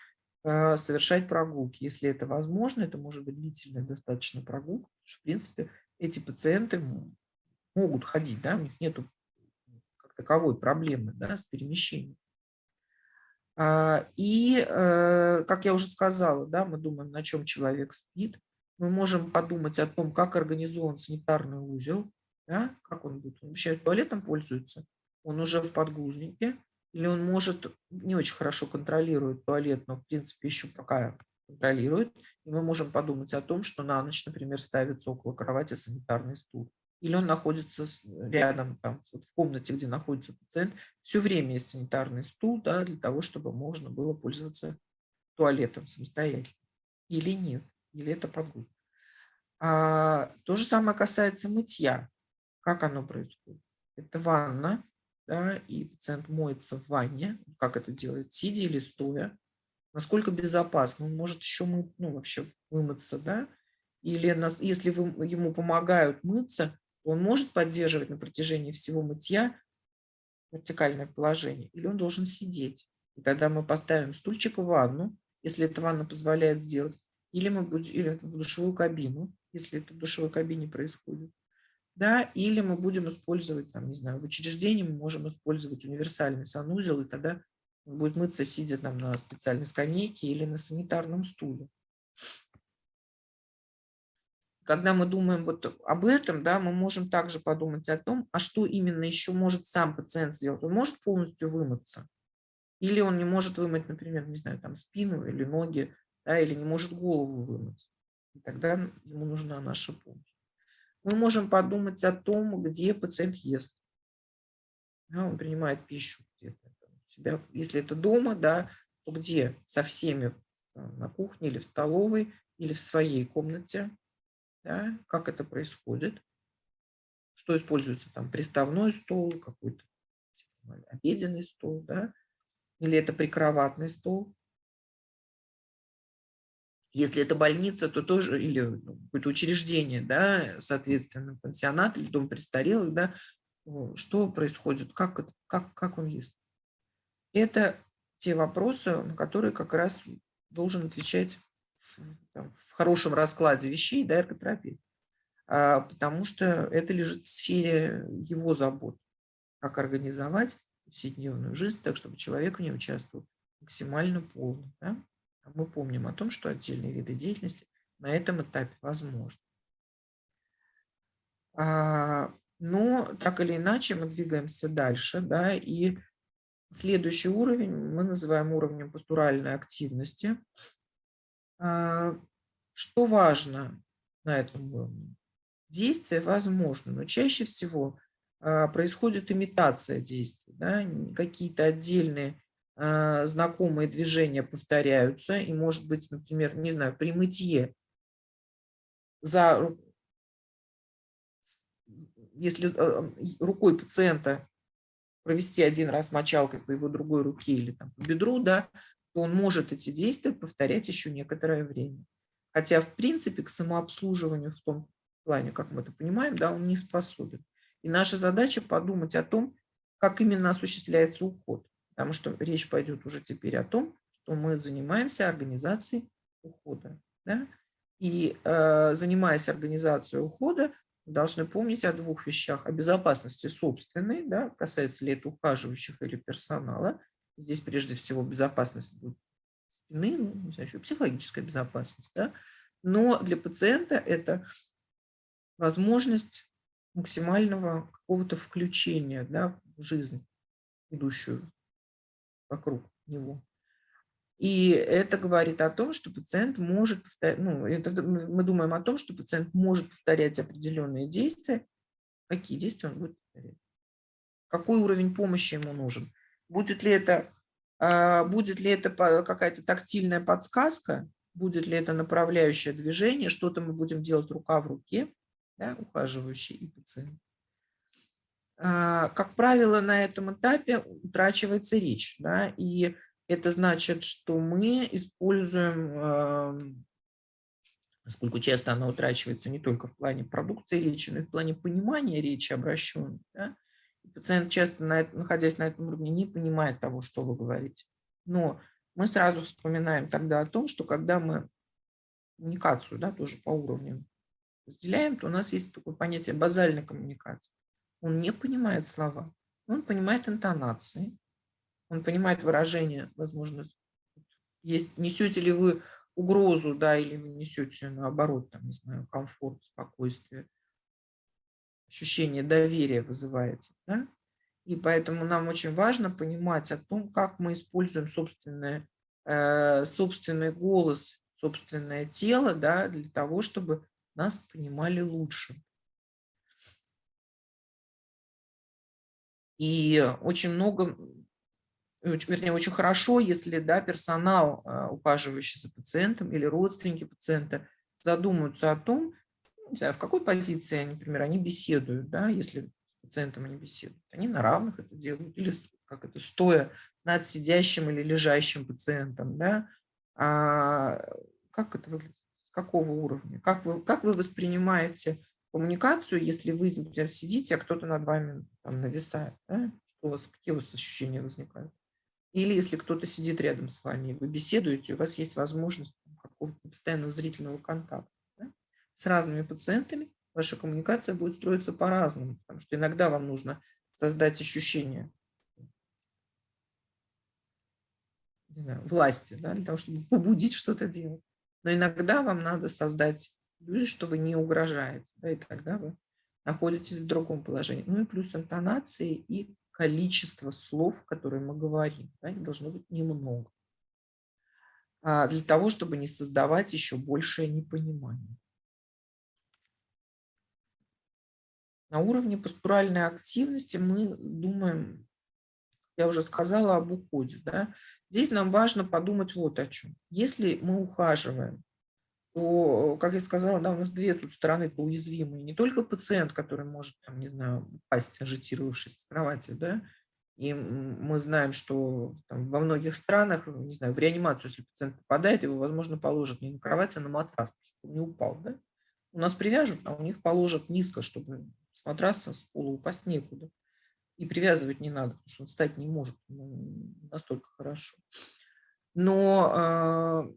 Speaker 1: совершать прогулки. Если это возможно, это может быть длительная достаточно прогулка, потому что, в принципе, эти пациенты могут ходить, да, у них нет как таковой проблемы да, с перемещением. А, и, э, как я уже сказала, да, мы думаем, на чем человек спит. Мы можем подумать о том, как организован санитарный узел, да, как он будет. Он вообще туалетом пользуется, он уже в подгузнике, или он может не очень хорошо контролирует туалет, но в принципе еще пока контролирует, и мы можем подумать о том, что на ночь, например, ставится около кровати санитарный стул. Или он находится рядом, там, в комнате, где находится пациент, все время есть санитарный стул, да, для того, чтобы можно было пользоваться туалетом самостоятельно. Или нет, или это подгузник. А, то же самое касается мытья. Как оно происходит? Это ванна, да, и пациент моется в ванне, как это делает, сидя или стоя, насколько безопасно, он может еще мы, ну, вообще вымыться, да, или нас, если вы, ему помогают мыться, он может поддерживать на протяжении всего мытья вертикальное положение, или он должен сидеть. И тогда мы поставим стульчик в ванну, если эта ванна позволяет сделать, или мы будем, или в душевую кабину, если это в душевой кабине происходит да, или мы будем использовать, там, не знаю, в учреждении мы можем использовать универсальный санузел, и тогда будет мыться, сидя там на специальной скамейке или на санитарном стуле. Когда мы думаем вот об этом, да, мы можем также подумать о том, а что именно еще может сам пациент сделать. Он может полностью вымыться, или он не может вымыть, например, не знаю, там спину или ноги, да, или не может голову вымыть. И тогда ему нужна наша помощь мы можем подумать о том, где пациент ест. Да, он принимает пищу где-то себя, если это дома, да, то где со всеми на кухне или в столовой, или в своей комнате, да, как это происходит, что используется там приставной стол, какой-то типа, обеденный стол, да, или это прикроватный стол. Если это больница, то тоже, или ну, какое-то учреждение, да, соответственно, пансионат или дом престарелых, да, что происходит, как, как, как он есть. Это те вопросы, на которые как раз должен отвечать в, там, в хорошем раскладе вещей да, эрготерапевт. А, потому что это лежит в сфере его забот, как организовать повседневную жизнь так, чтобы человек в ней участвовал максимально полно. Да? А мы помним о том, что отдельные виды деятельности на этом этапе возможны. А, но так или иначе мы двигаемся дальше, да, и следующий уровень мы называем уровнем постуральной активности. А, что важно на этом уровне? Действие возможно, но чаще всего происходит имитация действий. Да? Какие-то отдельные знакомые движения повторяются, и может быть, например, не знаю, при мытье за, если рукой пациента провести один раз мочалкой по его другой руке или там, по бедру, да, то он может эти действия повторять еще некоторое время. Хотя, в принципе, к самообслуживанию в том плане, как мы это понимаем, да, он не способен. И наша задача подумать о том, как именно осуществляется уход. Потому что речь пойдет уже теперь о том, что мы занимаемся организацией ухода. Да? И э, занимаясь организацией ухода, должны помнить о двух вещах. О безопасности собственной, да, касается ли это ухаживающих или персонала. Здесь прежде всего безопасность спины, ну, еще психологическая безопасность. Да. Но для пациента это возможность максимального какого-то включения да, в жизнь, идущую вокруг него. И это говорит о том, что пациент может ну, это, мы думаем о том, что пациент может повторять определенные действия. Какие действия он будет повторять? Какой уровень помощи ему нужен? Будет ли это, а, будет ли это какая-то тактильная подсказка? Будет ли это направляющее движение? Что-то мы будем делать рука в руке, да, ухаживающий и пациент. А, как правило, на этом этапе утрачивается речь. Да, и это значит, что мы используем, поскольку часто она утрачивается не только в плане продукции речи, но и в плане понимания речи обращенной. Да? Пациент часто, находясь на этом уровне, не понимает того, что вы говорите. Но мы сразу вспоминаем тогда о том, что когда мы коммуникацию да, тоже по уровням разделяем, то у нас есть такое понятие базальной коммуникации. Он не понимает слова, он понимает интонации, он понимает выражение, возможно, есть, несете ли вы угрозу, да, или вы несете, наоборот, там, не знаю, комфорт, спокойствие, ощущение доверия вызываете, да? И поэтому нам очень важно понимать о том, как мы используем собственное, э, собственный голос, собственное тело, да, для того, чтобы нас понимали лучше. И очень много вернее, очень хорошо, если да, персонал, а, ухаживающий за пациентом или родственники пациента задумаются о том, не знаю, в какой позиции, например, они беседуют, да, если с пациентом они беседуют. Они на равных это делают, или как это, стоя над сидящим или лежащим пациентом, да, а как это выглядит, с какого уровня, как вы, как вы воспринимаете коммуникацию, если вы, например, сидите, а кто-то над вами там нависает, да? что у вас, какие у вас ощущения возникают? Или если кто-то сидит рядом с вами, вы беседуете, у вас есть возможность какого-то постоянного зрительного контакта. Да? С разными пациентами ваша коммуникация будет строиться по-разному, потому что иногда вам нужно создать ощущение знаю, власти, да, для того, чтобы побудить что-то делать. Но иногда вам надо создать иллюзию, что вы не угрожаете, да, и тогда вы находитесь в другом положении. Ну и плюс интонации и количество слов, которые мы говорим. Да, их должно быть немного. А для того, чтобы не создавать еще большее непонимание. На уровне постуральной активности мы думаем, я уже сказала об уходе. Да? здесь нам важно подумать вот о чем. Если мы ухаживаем, то, как я сказала, да, у нас две тут стороны уязвимые. Не только пациент, который может, там, не знаю, пасть, ажитировавшись с кровати, да, и мы знаем, что там, во многих странах, не знаю, в реанимацию, если пациент попадает, его, возможно, положат не на кровать, а на матрас, чтобы не упал. Да? У нас привяжут, а у них положат низко, чтобы с матраса с пола упасть некуда. И привязывать не надо, потому что он встать не может настолько хорошо. Но э,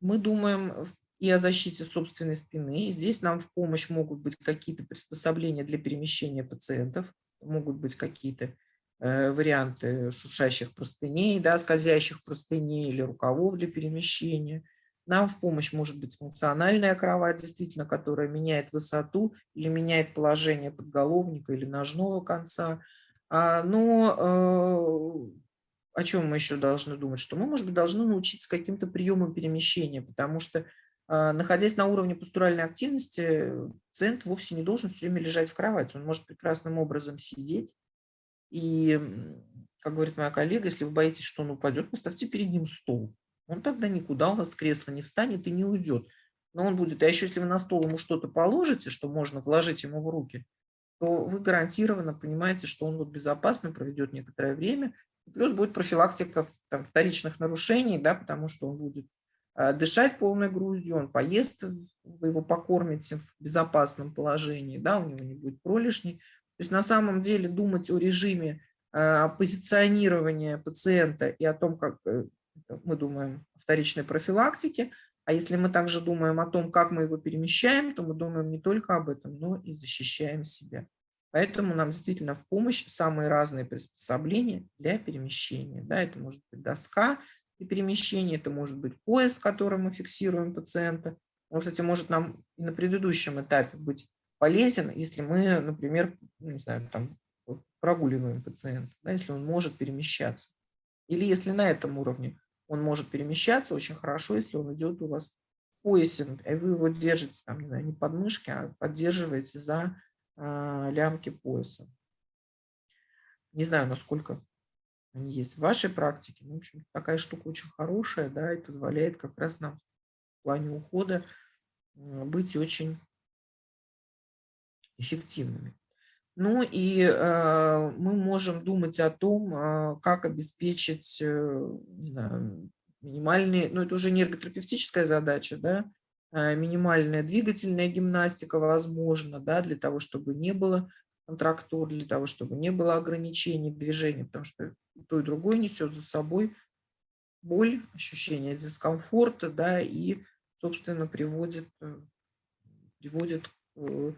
Speaker 1: мы думаем и о защите собственной спины. И здесь нам в помощь могут быть какие-то приспособления для перемещения пациентов, могут быть какие-то Э, варианты шуршащих простыней, да, скользящих простыней или рукавов для перемещения. Нам в помощь может быть функциональная кровать, действительно, которая меняет высоту или меняет положение подголовника или ножного конца. А, но э, о чем мы еще должны думать? Что мы, может быть, должны научиться каким-то приемам перемещения, потому что, находясь на уровне постуральной активности, пациент вовсе не должен все время лежать в кровати. Он может прекрасным образом сидеть, и, как говорит моя коллега, если вы боитесь, что он упадет, поставьте перед ним стол. Он тогда никуда у вас с кресла не встанет и не уйдет. Но он будет, а еще если вы на стол ему что-то положите, что можно вложить ему в руки, то вы гарантированно понимаете, что он вот безопасно проведет некоторое время. Плюс будет профилактика там, вторичных нарушений, да, потому что он будет а, дышать полной грудью, он поест, вы его покормите в безопасном положении, да, у него не будет пролишней. То есть на самом деле думать о режиме э, позиционирования пациента и о том, как э, мы думаем о вторичной профилактике, а если мы также думаем о том, как мы его перемещаем, то мы думаем не только об этом, но и защищаем себя. Поэтому нам действительно в помощь самые разные приспособления для перемещения. Да, это может быть доска для перемещения, это может быть пояс, которым мы фиксируем пациента. Он, кстати, может нам и на предыдущем этапе быть полезен, если мы, например, не знаю, там, прогуливаем пациента, да, если он может перемещаться. Или если на этом уровне он может перемещаться, очень хорошо, если он идет у вас в поясе, и вы его держите, там, не знаю, не под мышки, а поддерживаете за э, лямки пояса. Не знаю, насколько они есть в вашей практике. Но, в общем, такая штука очень хорошая, да, и позволяет как раз нам в плане ухода быть очень эффективными. Ну и э, мы можем думать о том, э, как обеспечить э, знаю, минимальные, ну это уже не эрготерапевтическая задача, да, э, минимальная двигательная гимнастика возможно, да, для того, чтобы не было контрактур, для того, чтобы не было ограничений движения, потому что то и другое несет за собой боль, ощущение дискомфорта, да, и, собственно, приводит, э, приводит к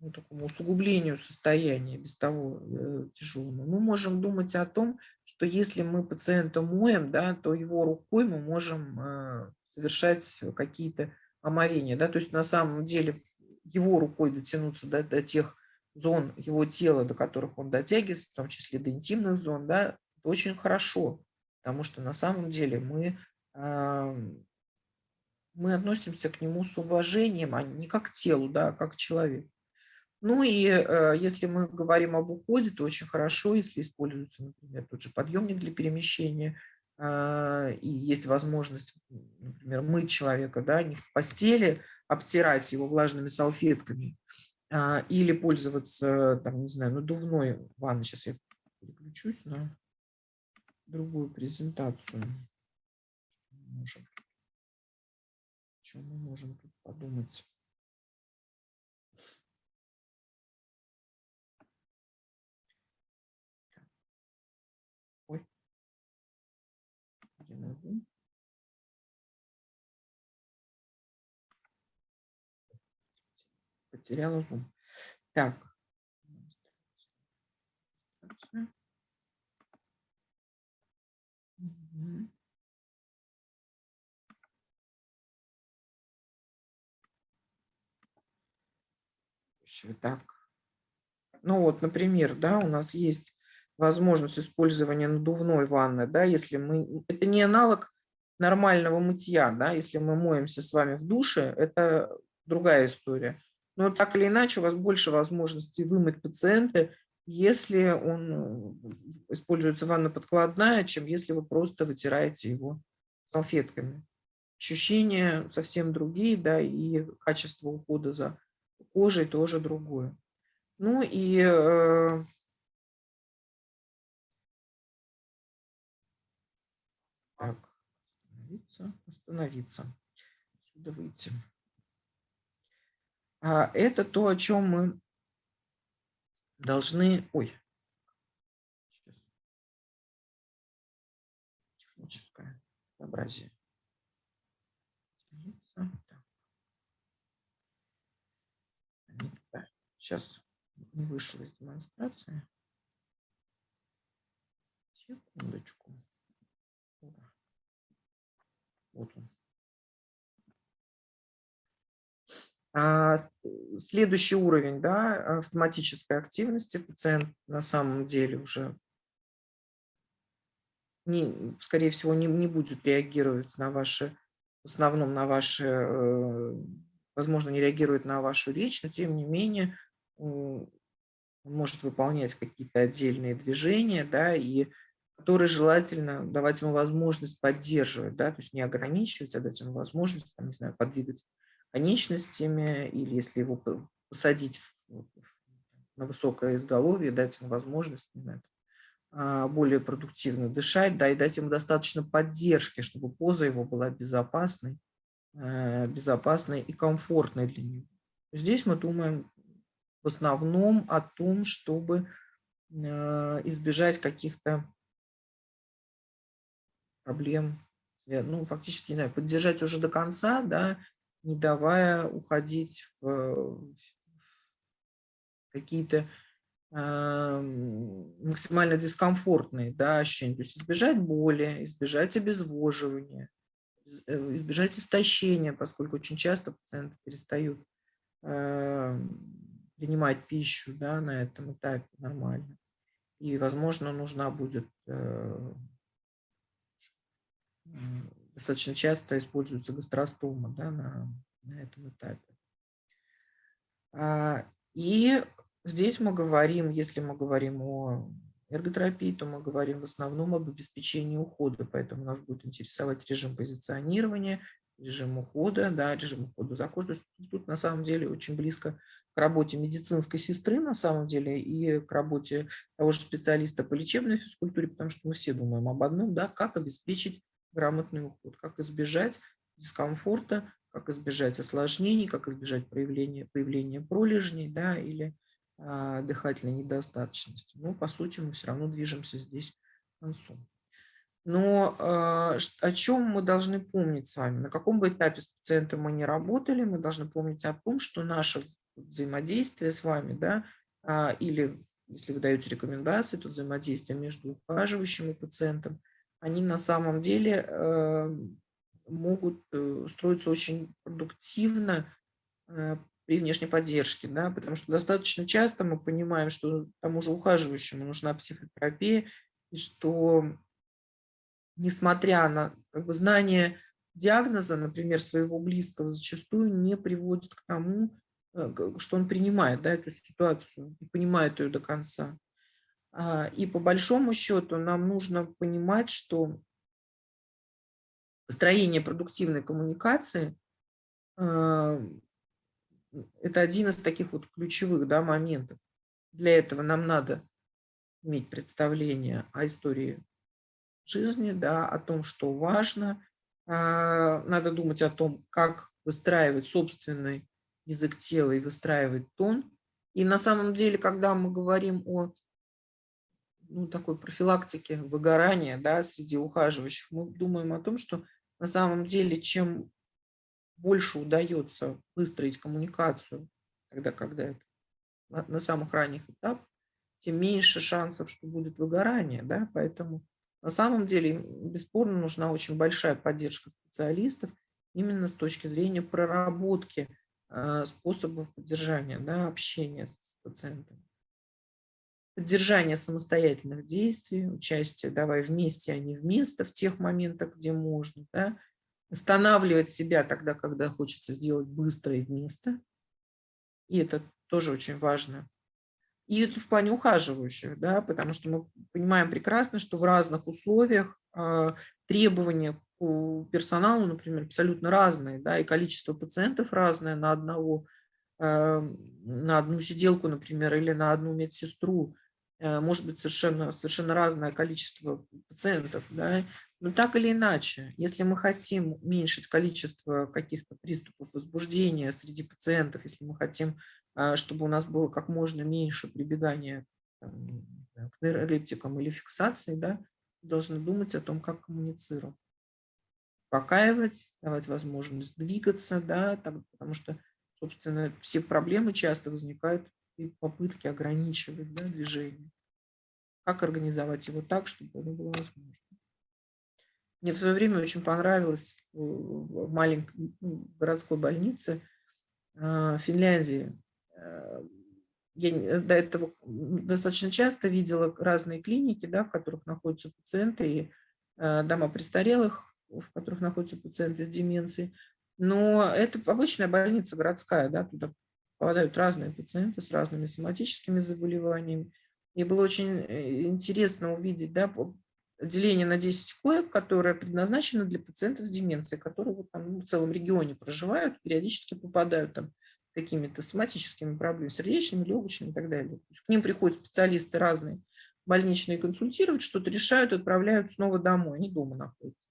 Speaker 1: ну, такому усугублению состояния без того э, тяжелому, мы можем думать о том, что если мы пациента моем, да, то его рукой мы можем э, совершать какие-то омовения. Да, то есть на самом деле его рукой дотянуться до, до тех зон его тела, до которых он дотягивается, в том числе до интимных зон, да, это очень хорошо, потому что на самом деле мы, мы относимся к нему с уважением, а не как к телу, да, а как к человеку. Ну и э, если мы говорим об уходе, то очень хорошо, если используется, например, тот же подъемник для перемещения, э, и есть возможность, например, мыть человека, да, не в постели, обтирать его влажными салфетками, или пользоваться, там, не знаю, надувной ванной. Сейчас я переключусь на другую презентацию. Можем. Что мы можем тут подумать? где могу. Потеряла зум. Так. Так. Ну вот, например, да, у нас есть возможность использования надувной ванны, да, если мы, это не аналог нормального мытья, да, если мы моемся с вами в душе, это другая история. Но так или иначе у вас больше возможностей вымыть пациента если он э, используется ванна-подкладная, чем если вы просто вытираете его салфетками. Ощущения совсем другие, да, и качество ухода за кожей тоже другое. Ну и э, так, остановиться, остановиться, отсюда выйти. А это то, о чем мы должны... Ой, техническое образие. Сейчас не вышла из демонстрации. Секундочку. Вот он. Следующий уровень да, автоматической активности пациент на самом деле уже, не, скорее всего, не, не будет реагировать на ваши, в основном на ваши, э, возможно, не реагирует на вашу речь, но тем не менее может выполнять какие-то отдельные движения, да, и которые желательно давать ему возможность поддерживать, да, то есть не ограничивать, а дать ему возможность, там, не знаю, подвигать конечностями, или если его посадить на высокое изголовье, дать ему возможность знаю, а, более продуктивно дышать, да, и дать ему достаточно поддержки, чтобы поза его была безопасной, э, безопасной и комфортной для него. Здесь мы думаем в основном о том, чтобы э, избежать каких-то проблем, ну, фактически, не знаю, поддержать уже до конца, да, не давая уходить в, какие-то э, максимально дискомфортные да, ощущения. То есть избежать боли, избежать обезвоживания, э, избежать истощения, поскольку очень часто пациенты перестают э, принимать пищу да, на этом этапе нормально. И, возможно, нужна будет э, достаточно часто используется гастростома да, на, на этом этапе. А, и здесь мы говорим, если мы говорим о эрготерапии, то мы говорим в основном об обеспечении ухода, поэтому нас будет интересовать режим позиционирования, режим ухода, да, режим ухода за кожей. Тут на самом деле очень близко к работе медицинской сестры на самом деле и к работе того же специалиста по лечебной физкультуре, потому что мы все думаем об одном, да, как обеспечить грамотный уход, как избежать дискомфорта, как избежать осложнений, как избежать проявления, появления пролежней да, или а, дыхательной недостаточности. Но, по сути, мы все равно движемся здесь к концу. Но а, о чем мы должны помнить с вами? На каком бы этапе с пациентом мы не работали, мы должны помнить о том, что наше взаимодействие с вами, да, а, или если вы даете рекомендации, то взаимодействие между ухаживающим и пациентом – они на самом деле э, могут э, строиться очень продуктивно э, при внешней поддержке, да, потому что достаточно часто мы понимаем, что тому же ухаживающему нужна психотерапия, и что несмотря на как бы, знание диагноза, например, своего близкого, зачастую не приводит к тому, что он принимает да, эту ситуацию и понимает ее до конца. А, и по большому счету нам нужно понимать, что построение продуктивной коммуникации а, – это один из таких вот ключевых да, моментов. Для этого нам надо иметь представление о истории жизни, да, о том, что важно. А, надо думать о том, как выстраивать собственный язык тела и выстраивать тон. И на самом деле, когда мы говорим о ну, такой профилактики выгорания да, среди ухаживающих, мы думаем о том, что на самом деле чем больше удается выстроить коммуникацию, тогда, когда это на, на самых ранних этапах, тем меньше шансов, что будет выгорание. Да? Поэтому на самом деле бесспорно нужна очень большая поддержка специалистов именно с точки зрения проработки э, способов поддержания да, общения с, пациентами поддержание самостоятельных действий, участие давай вместе, а не вместо в тех моментах, где можно, да? останавливать себя тогда, когда хочется сделать быстро и вместо. И это тоже очень важно. И это в плане ухаживающих, да, потому что мы понимаем прекрасно, что в разных условиях э, требования у персонала, например, абсолютно разные, да, и количество пациентов разное на одного, э, на одну сиделку, например, или на одну медсестру, может быть совершенно, совершенно разное количество пациентов, да, но так или иначе, если мы хотим уменьшить количество каких-то приступов возбуждения среди пациентов, если мы хотим, э, чтобы у нас было как можно меньше прибегания к нейролептикам или фиксации, да, должны думать о том, как коммуницировать. Успокаивать, давать возможность двигаться, да, так, потому что, собственно, все проблемы часто возникают и попытки ограничивать да, движение. Как организовать его так, чтобы это было возможно. Мне в свое время очень понравилось в маленькой ну, городской больнице а, Финляндии. А, я до этого достаточно часто видела разные клиники, да, в которых находятся пациенты и а, дома престарелых, в которых находятся пациенты с деменцией. Но это обычная больница городская, да, туда попадают разные пациенты с разными соматическими заболеваниями. И было очень э, интересно увидеть да, отделение на 10 коек, которое предназначено для пациентов с деменцией, которые вот там в целом регионе проживают, периодически попадают там какими-то соматическими проблемами, сердечными, легочными и так далее. К ним приходят специалисты разные, больничные консультировать, что-то решают, отправляют снова домой, они дома находятся.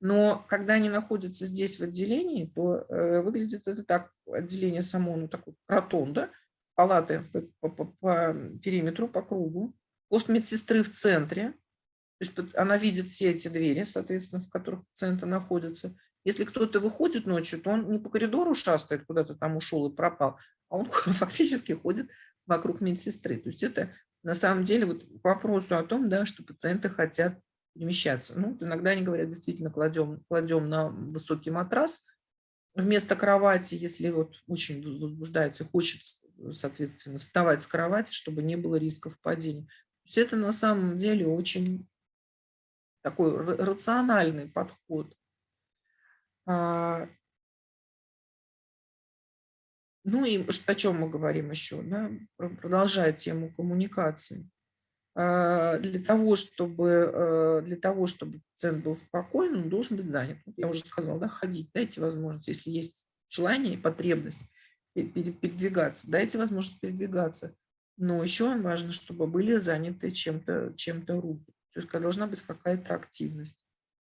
Speaker 1: Но когда они находятся здесь в отделении, то э, выглядит это так, отделение само, ну такой ротонда, палаты по, по, по периметру, по кругу, пост медсестры в центре, то есть она видит все эти двери, соответственно, в которых пациенты находятся. Если кто-то выходит ночью, то он не по коридору шастает, куда-то там ушел и пропал, а он фактически ходит вокруг медсестры. То есть это на самом деле вот к вопросу о том, да, что пациенты хотят перемещаться. Ну, иногда они говорят, действительно, кладем, кладем на высокий матрас вместо кровати, если вот очень возбуждается, хочет, соответственно, вставать с кровати, чтобы не было рисков падения. То есть это на самом деле очень такой рациональный подход. А, ну и о чем мы говорим еще, да? продолжая тему коммуникации. А, для того, чтобы, э, для того, чтобы пациент был спокойным, он должен быть занят. Я уже сказала, да, ходить, дайте возможность, если есть желание и потребность передвигаться, дайте возможность передвигаться. Но еще важно, чтобы были заняты чем-то чем, -то, руки. То есть должна быть какая-то активность.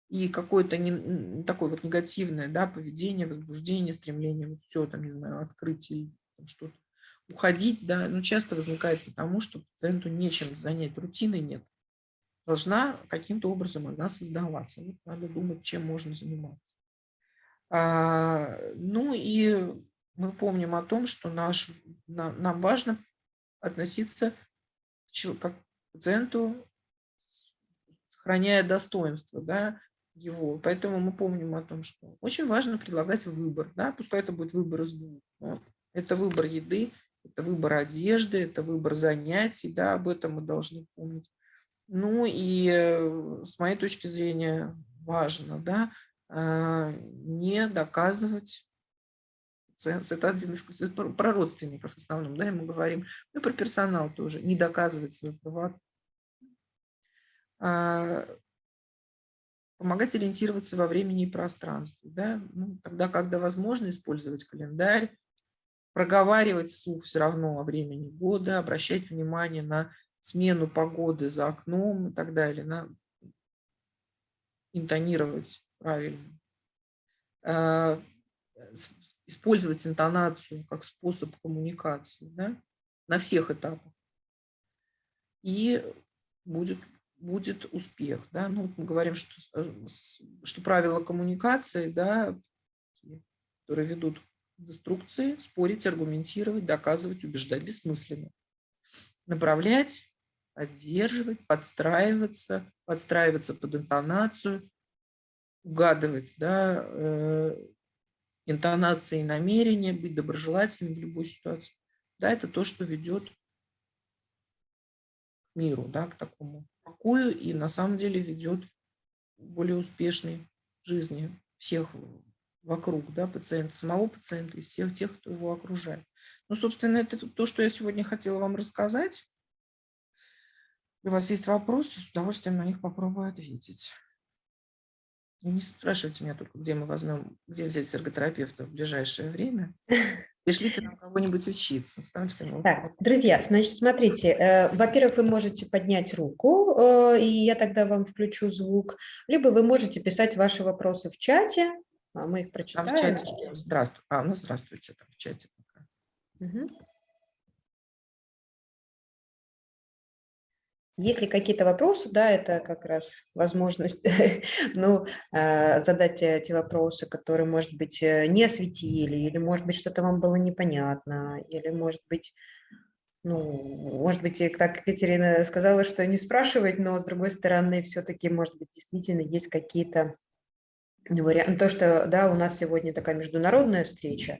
Speaker 1: И какое-то не, такое вот негативное да, поведение, возбуждение, стремление, вот все там, не знаю, открытие, что-то уходить, да, ну, часто возникает потому, что пациенту нечем занять, рутины нет. Должна каким-то образом она создаваться. Вот надо думать, чем можно заниматься. А, ну и мы помним о том, что наш, нам, нам важно относиться к пациенту, сохраняя достоинство да, его. Поэтому мы помним о том, что очень важно предлагать выбор. Да, пускай это будет выбор из двух. Это выбор еды, это выбор одежды, это выбор занятий, да, об этом мы должны помнить. Ну и э, с моей точки зрения важно, да, а, не доказывать это один из про родственников в основном, да, мы говорим, ну и про персонал тоже, не доказывать свою права. А, помогать ориентироваться во времени и пространстве, да, ну, тогда, когда возможно использовать календарь, проговаривать вслух все равно о времени года, обращать внимание на смену погоды за окном и так далее, на интонировать правильно. А, использовать интонацию как способ коммуникации да, на всех этапах. И будет, будет успех. Да? Ну, мы говорим, что, э, что правила коммуникации, да, которые ведут деструкции, спорить, аргументировать, доказывать, убеждать бессмысленно. Направлять, поддерживать, подстраиваться, подстраиваться под интонацию, угадывать да, э, интонации и намерения, быть доброжелательным в любой ситуации. Да, это то, что ведет к миру, да, к такому покою и на самом деле ведет к более успешной жизни всех вокруг да, пациента, самого пациента и всех тех, кто его окружает. Ну, собственно, это то, что я сегодня хотела вам рассказать. Если у вас есть вопросы, с удовольствием на них попробую ответить. И не спрашивайте меня только, где мы возьмем, где взять эрготерапевта в ближайшее время. Пришлите нам кого-нибудь учиться.
Speaker 3: Так, друзья, значит, смотрите, э, во-первых, вы можете поднять руку, э, и я тогда вам включу звук, либо вы можете писать ваши вопросы в чате, мы их прочитаем.
Speaker 1: А в чате? Здравствуйте. А, ну здравствуйте там в чате пока.
Speaker 3: Угу. Если какие-то вопросы, да, это как раз возможность ну, э, задать эти вопросы, которые, может быть, э, не осветили, или, может быть, что-то вам было непонятно, или, может быть, ну, может быть, так Екатерина сказала, что не спрашивать, но, с другой стороны, все-таки, может быть, действительно есть какие-то варианты. То, что, да, у нас сегодня такая международная встреча,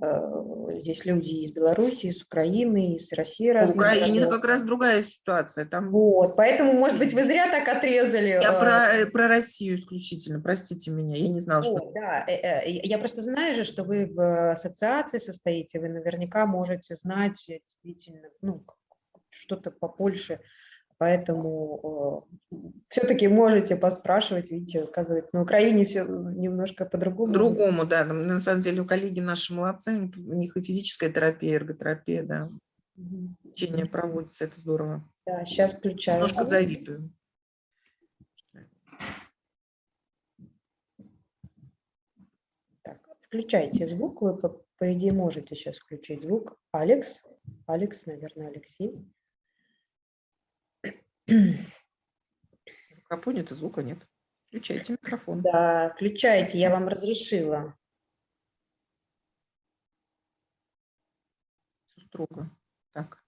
Speaker 3: Э, здесь люди из Беларуси, из Украины, из России.
Speaker 1: В Украине как раз другая ситуация. Там...
Speaker 3: Вот, поэтому, может быть, вы зря так отрезали.
Speaker 1: Я э, про, э, про Россию исключительно, простите меня, я не знала,
Speaker 3: вот, что... Да, я просто знаю же, что вы в ассоциации состоите, вы наверняка можете знать действительно, ну, что-то по Польше Поэтому э, все-таки можете поспрашивать, видите, оказывается, на Украине все немножко по-другому.
Speaker 1: По-другому, да. На самом деле, у коллеги наши молодцы, у них и физическая терапия, и эрготерапия, да. Лечение проводится, это здорово.
Speaker 3: Да, сейчас включаю.
Speaker 1: Немножко завидую.
Speaker 3: Так, включайте звук, вы, по, по идее, можете сейчас включить звук. Алекс, Алекс, наверное, Алексей.
Speaker 1: Пока понято, звука нет. Включайте микрофон.
Speaker 3: Да, включайте, я вам разрешила.
Speaker 1: Все строго. Так.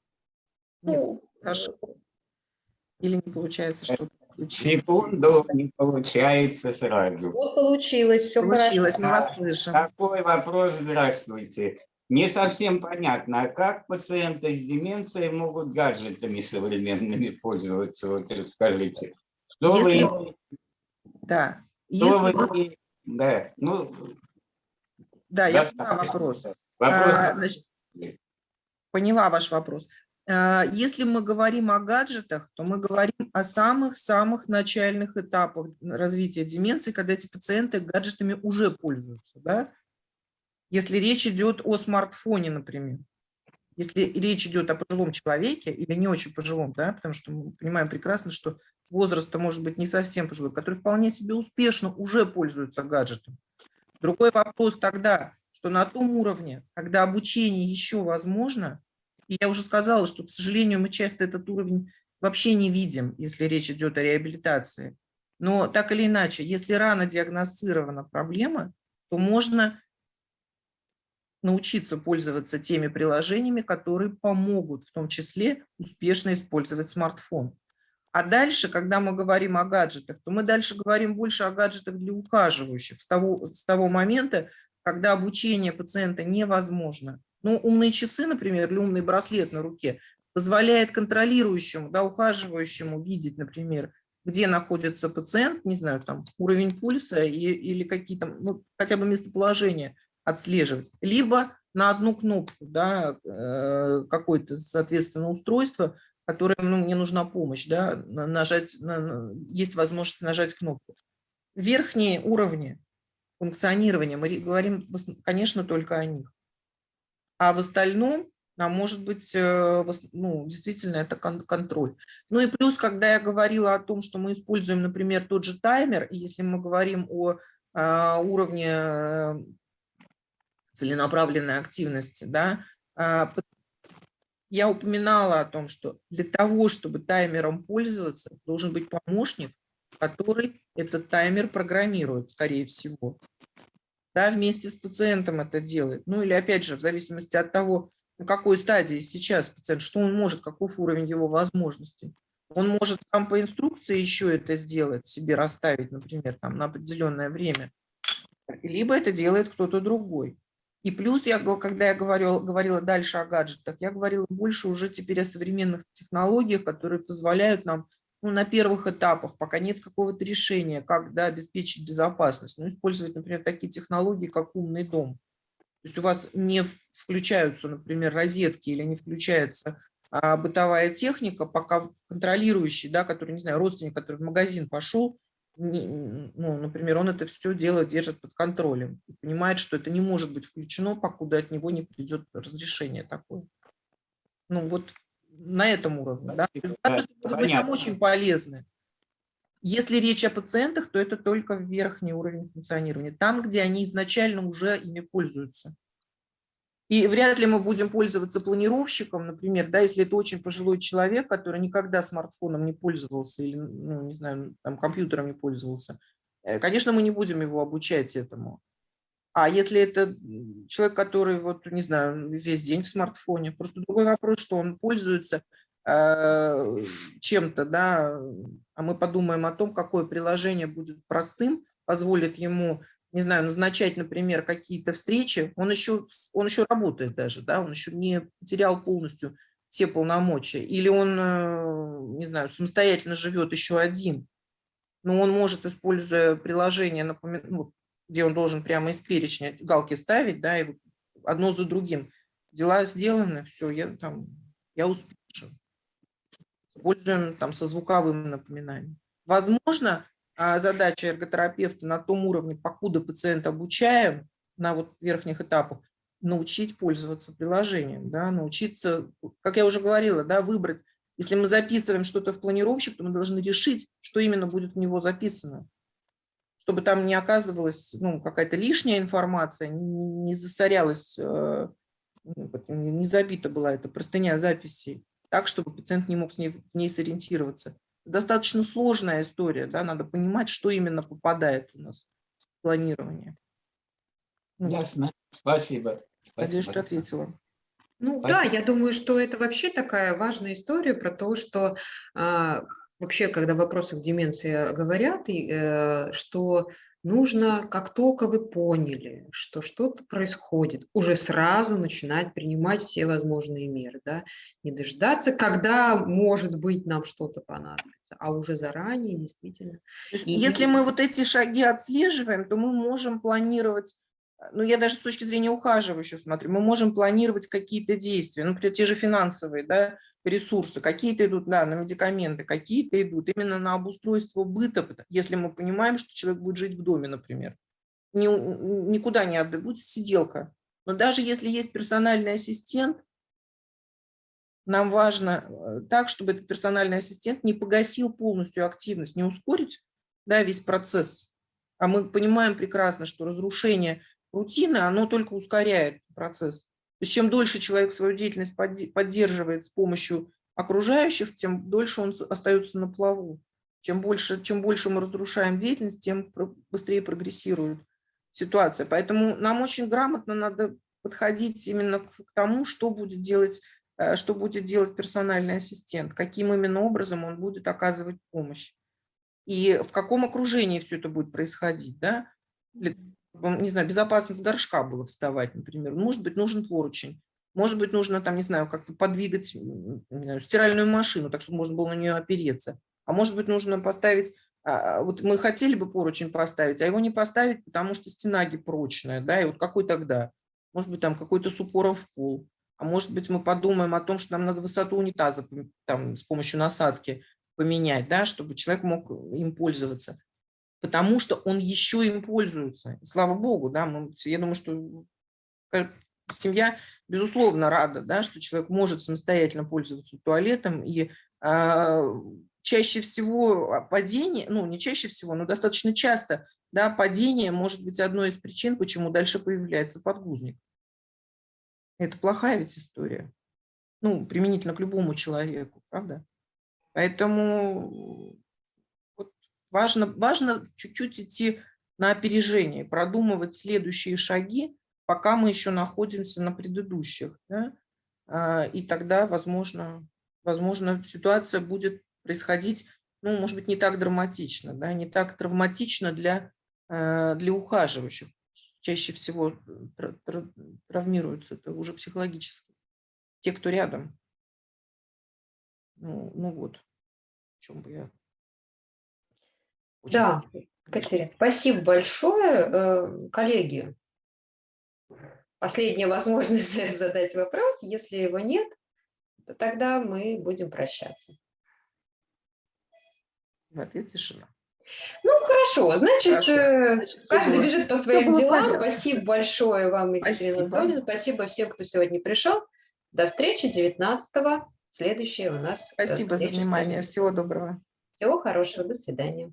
Speaker 1: Нет, ну, хорошо. Или не получается что-то
Speaker 4: Секунду, не получается сразу.
Speaker 3: Вот получилось, все
Speaker 1: получилось, хорошо. мы вас слышим.
Speaker 4: Такой вопрос, здравствуйте. Не совсем понятно, а как пациенты с деменцией могут гаджетами современными пользоваться? Вот расскажите.
Speaker 1: Что Если... вы... Да.
Speaker 4: Что Если... вы... Да, ну...
Speaker 1: Да, я поняла вопрос. вопрос... А, значит, поняла ваш вопрос. А, если мы говорим о гаджетах, то мы говорим о самых-самых начальных этапах развития деменции, когда эти пациенты гаджетами уже пользуются. Да? Если речь идет о смартфоне, например, если речь идет о пожилом человеке или не очень пожилом, да, потому что мы понимаем прекрасно, что возраста может быть не совсем пожилой, который вполне себе успешно уже пользуется гаджетом. Другой вопрос тогда, что на том уровне, когда обучение еще возможно, и я уже сказала, что, к сожалению, мы часто этот уровень вообще не видим, если речь идет о реабилитации. Но так или иначе, если рано диагностирована проблема, то можно научиться пользоваться теми приложениями, которые помогут в том числе успешно использовать смартфон. А дальше, когда мы говорим о гаджетах, то мы дальше говорим больше о гаджетах для ухаживающих с того, с того момента, когда обучение пациента невозможно. Ну, умные часы, например, или умный браслет на руке позволяет контролирующему, да, ухаживающему видеть, например, где находится пациент, не знаю, там уровень пульса и, или какие-то, ну, хотя бы местоположение отслеживать, либо на одну кнопку, да, э, какое-то, соответственно, устройство, которое, ну, мне нужна помощь, да, нажать, есть возможность нажать кнопку. Верхние уровни функционирования, мы говорим, конечно, только о них. А в остальном, а может быть, э, ну, действительно, это контроль. Ну и плюс, когда я говорила о том, что мы используем, например, тот же таймер, и если мы говорим о а, уровне э, целенаправленной активности, да, а, я упоминала о том, что для того, чтобы таймером пользоваться, должен быть помощник, который этот таймер программирует, скорее всего. Да, вместе с пациентом это делает. Ну или опять же, в зависимости от того, на какой стадии сейчас пациент, что он может, каков уровень его возможностей. Он может сам по инструкции еще это сделать, себе расставить, например, там, на определенное время. Либо это делает кто-то другой. И плюс, я, когда я говорила, говорила дальше о гаджетах, я говорила больше уже теперь о современных технологиях, которые позволяют нам ну, на первых этапах, пока нет какого-то решения, как да, обеспечить безопасность, ну, использовать, например, такие технологии, как умный дом. есть у вас не включаются, например, розетки или не включается а, бытовая техника, пока контролирующий, да, который, не знаю, родственник, который в магазин пошел, ну, например, он это все дело держит под контролем и понимает, что это не может быть включено, покуда от него не придет разрешение такое. Ну вот на этом уровне. Да?
Speaker 4: Спасибо.
Speaker 1: гаджеты
Speaker 4: Да,
Speaker 1: быть нам очень полезны. Если речь о пациентах, то это только верхний уровень функционирования. Там, где они изначально уже ими пользуются. И вряд ли мы будем пользоваться планировщиком, например, да, если это очень пожилой человек, который никогда смартфоном не пользовался или, ну, не знаю, там, компьютером не пользовался. Э, Конечно, мы не будем его обучать этому. А если это человек, который, вот, не знаю, весь день в смартфоне, просто другой вопрос, что он пользуется э, чем-то, да, а мы подумаем о том, какое приложение будет простым, позволит ему, не знаю, назначать, например, какие-то встречи, он еще, он еще работает даже, да, он еще не потерял полностью все полномочия, или он, э, не знаю, самостоятельно живет еще один, но он может, используя приложение, напомин- ну, где он должен прямо из перечня галки ставить, да, и одно за другим. Дела сделаны, все, я там, я успешен. Используем там со звуковым напоминанием. Возможно, задача эрготерапевта на том уровне, покуда пациент обучаем, на вот верхних этапах, научить пользоваться приложением, да, научиться, как я уже говорила, да, выбрать. Если мы записываем что-то в планировщик, то мы должны решить, что именно будет в него записано чтобы там не оказывалась ну, какая-то лишняя информация, не, засорялась, э, ну, не забита была эта простыня записей, так, чтобы пациент не мог с ней, в ней сориентироваться. Достаточно сложная история, да, надо понимать, что именно попадает у нас в планирование. Ну,
Speaker 4: Ясно. Спасибо.
Speaker 1: Надеюсь, что
Speaker 4: Спасибо.
Speaker 1: ответила.
Speaker 3: Ну
Speaker 4: Спасибо.
Speaker 3: да, я думаю, что это вообще такая важная история про то, что а, вообще, когда в вопросах деменции говорят, и, э, что нужно, как только вы поняли, что что-то происходит, уже сразу начинать принимать все возможные меры, да, не дождаться, когда, может быть, нам что-то понадобится, а уже заранее действительно.
Speaker 1: Есть
Speaker 3: И-
Speaker 1: если мы вот эти шаги отслеживаем, то мы можем планировать, э, ну я даже с точки зрения ухаживающего смотрю, мы можем планировать какие-то действия, ну, те же финансовые, да, ресурсы, какие-то идут да, на медикаменты, какие-то идут именно на обустройство быта, если мы понимаем, что человек будет жить в доме, например. Ни- никуда не отдать, будет сиделка. Но даже если есть персональный ассистент, нам важно э, так, чтобы этот персональный ассистент не погасил полностью активность, не ускорить да, весь процесс. А мы понимаем прекрасно, что разрушение рутины, оно только ускоряет процесс. То есть чем дольше человек свою деятельность подде- поддерживает с помощью окружающих, тем дольше он остается на плаву. Чем больше, чем больше мы разрушаем деятельность, тем быстрее прогрессирует ситуация. Поэтому нам очень грамотно надо подходить именно к к тому, что будет делать, э, что будет делать персональный ассистент, каким именно образом он будет оказывать помощь. И в каком окружении все это будет происходить, да? Не знаю, безопасность горшка было вставать, например. Может быть, нужен поручень. Может быть, нужно там, не знаю, как-то подвигать знаю, стиральную машину, так чтобы можно было на нее опереться. А может быть, нужно поставить, а, вот мы хотели бы поручень поставить, а его не поставить, потому что стена гипрочная, да, и вот какой тогда? Может быть, там какой-то с упором в пол. А может быть, мы подумаем о том, что нам надо высоту унитаза там, с помощью насадки поменять, да, чтобы человек мог им пользоваться. Потому что он еще им пользуется. Слава богу, да, мы, я думаю, что э, семья, безусловно, рада, да, что человек может самостоятельно пользоваться туалетом. И а, чаще всего а, падение, ну, не чаще всего, но достаточно часто, да, падение может быть одной из причин, почему дальше появляется подгузник. Это плохая ведь история. Ну, применительно к любому человеку, правда? Поэтому важно, важно чуть-чуть идти на опережение, продумывать следующие шаги, пока мы еще находимся на предыдущих. да. А, И тогда, возможно, возможно, ситуация будет происходить, ну, может быть, не так драматично, да, не так травматично для, э, для ухаживающих. Чаще всего тра- травмируются это уже психологически. Те, кто рядом. Ну, ну вот, о чем бы я... очень
Speaker 3: Да. Катерина, спасибо большое. Э, Коллеги, последняя возможность задать вопрос. Если его нет, то тогда мы будем прощаться.
Speaker 1: В ответ тишина.
Speaker 3: Ну, хорошо, значит,
Speaker 1: Хорошо.
Speaker 3: э,
Speaker 1: Значит,
Speaker 3: каждый
Speaker 1: было-
Speaker 3: бежит по своим делам.
Speaker 1: понятно.
Speaker 3: Спасибо большое вам, Екатерина. Анатольевна. Спасибо всем, кто сегодня пришел. До встречи 19 Следующая у нас. э,
Speaker 1: Спасибо за внимание. Всего доброго.
Speaker 3: Всего хорошего. До свидания.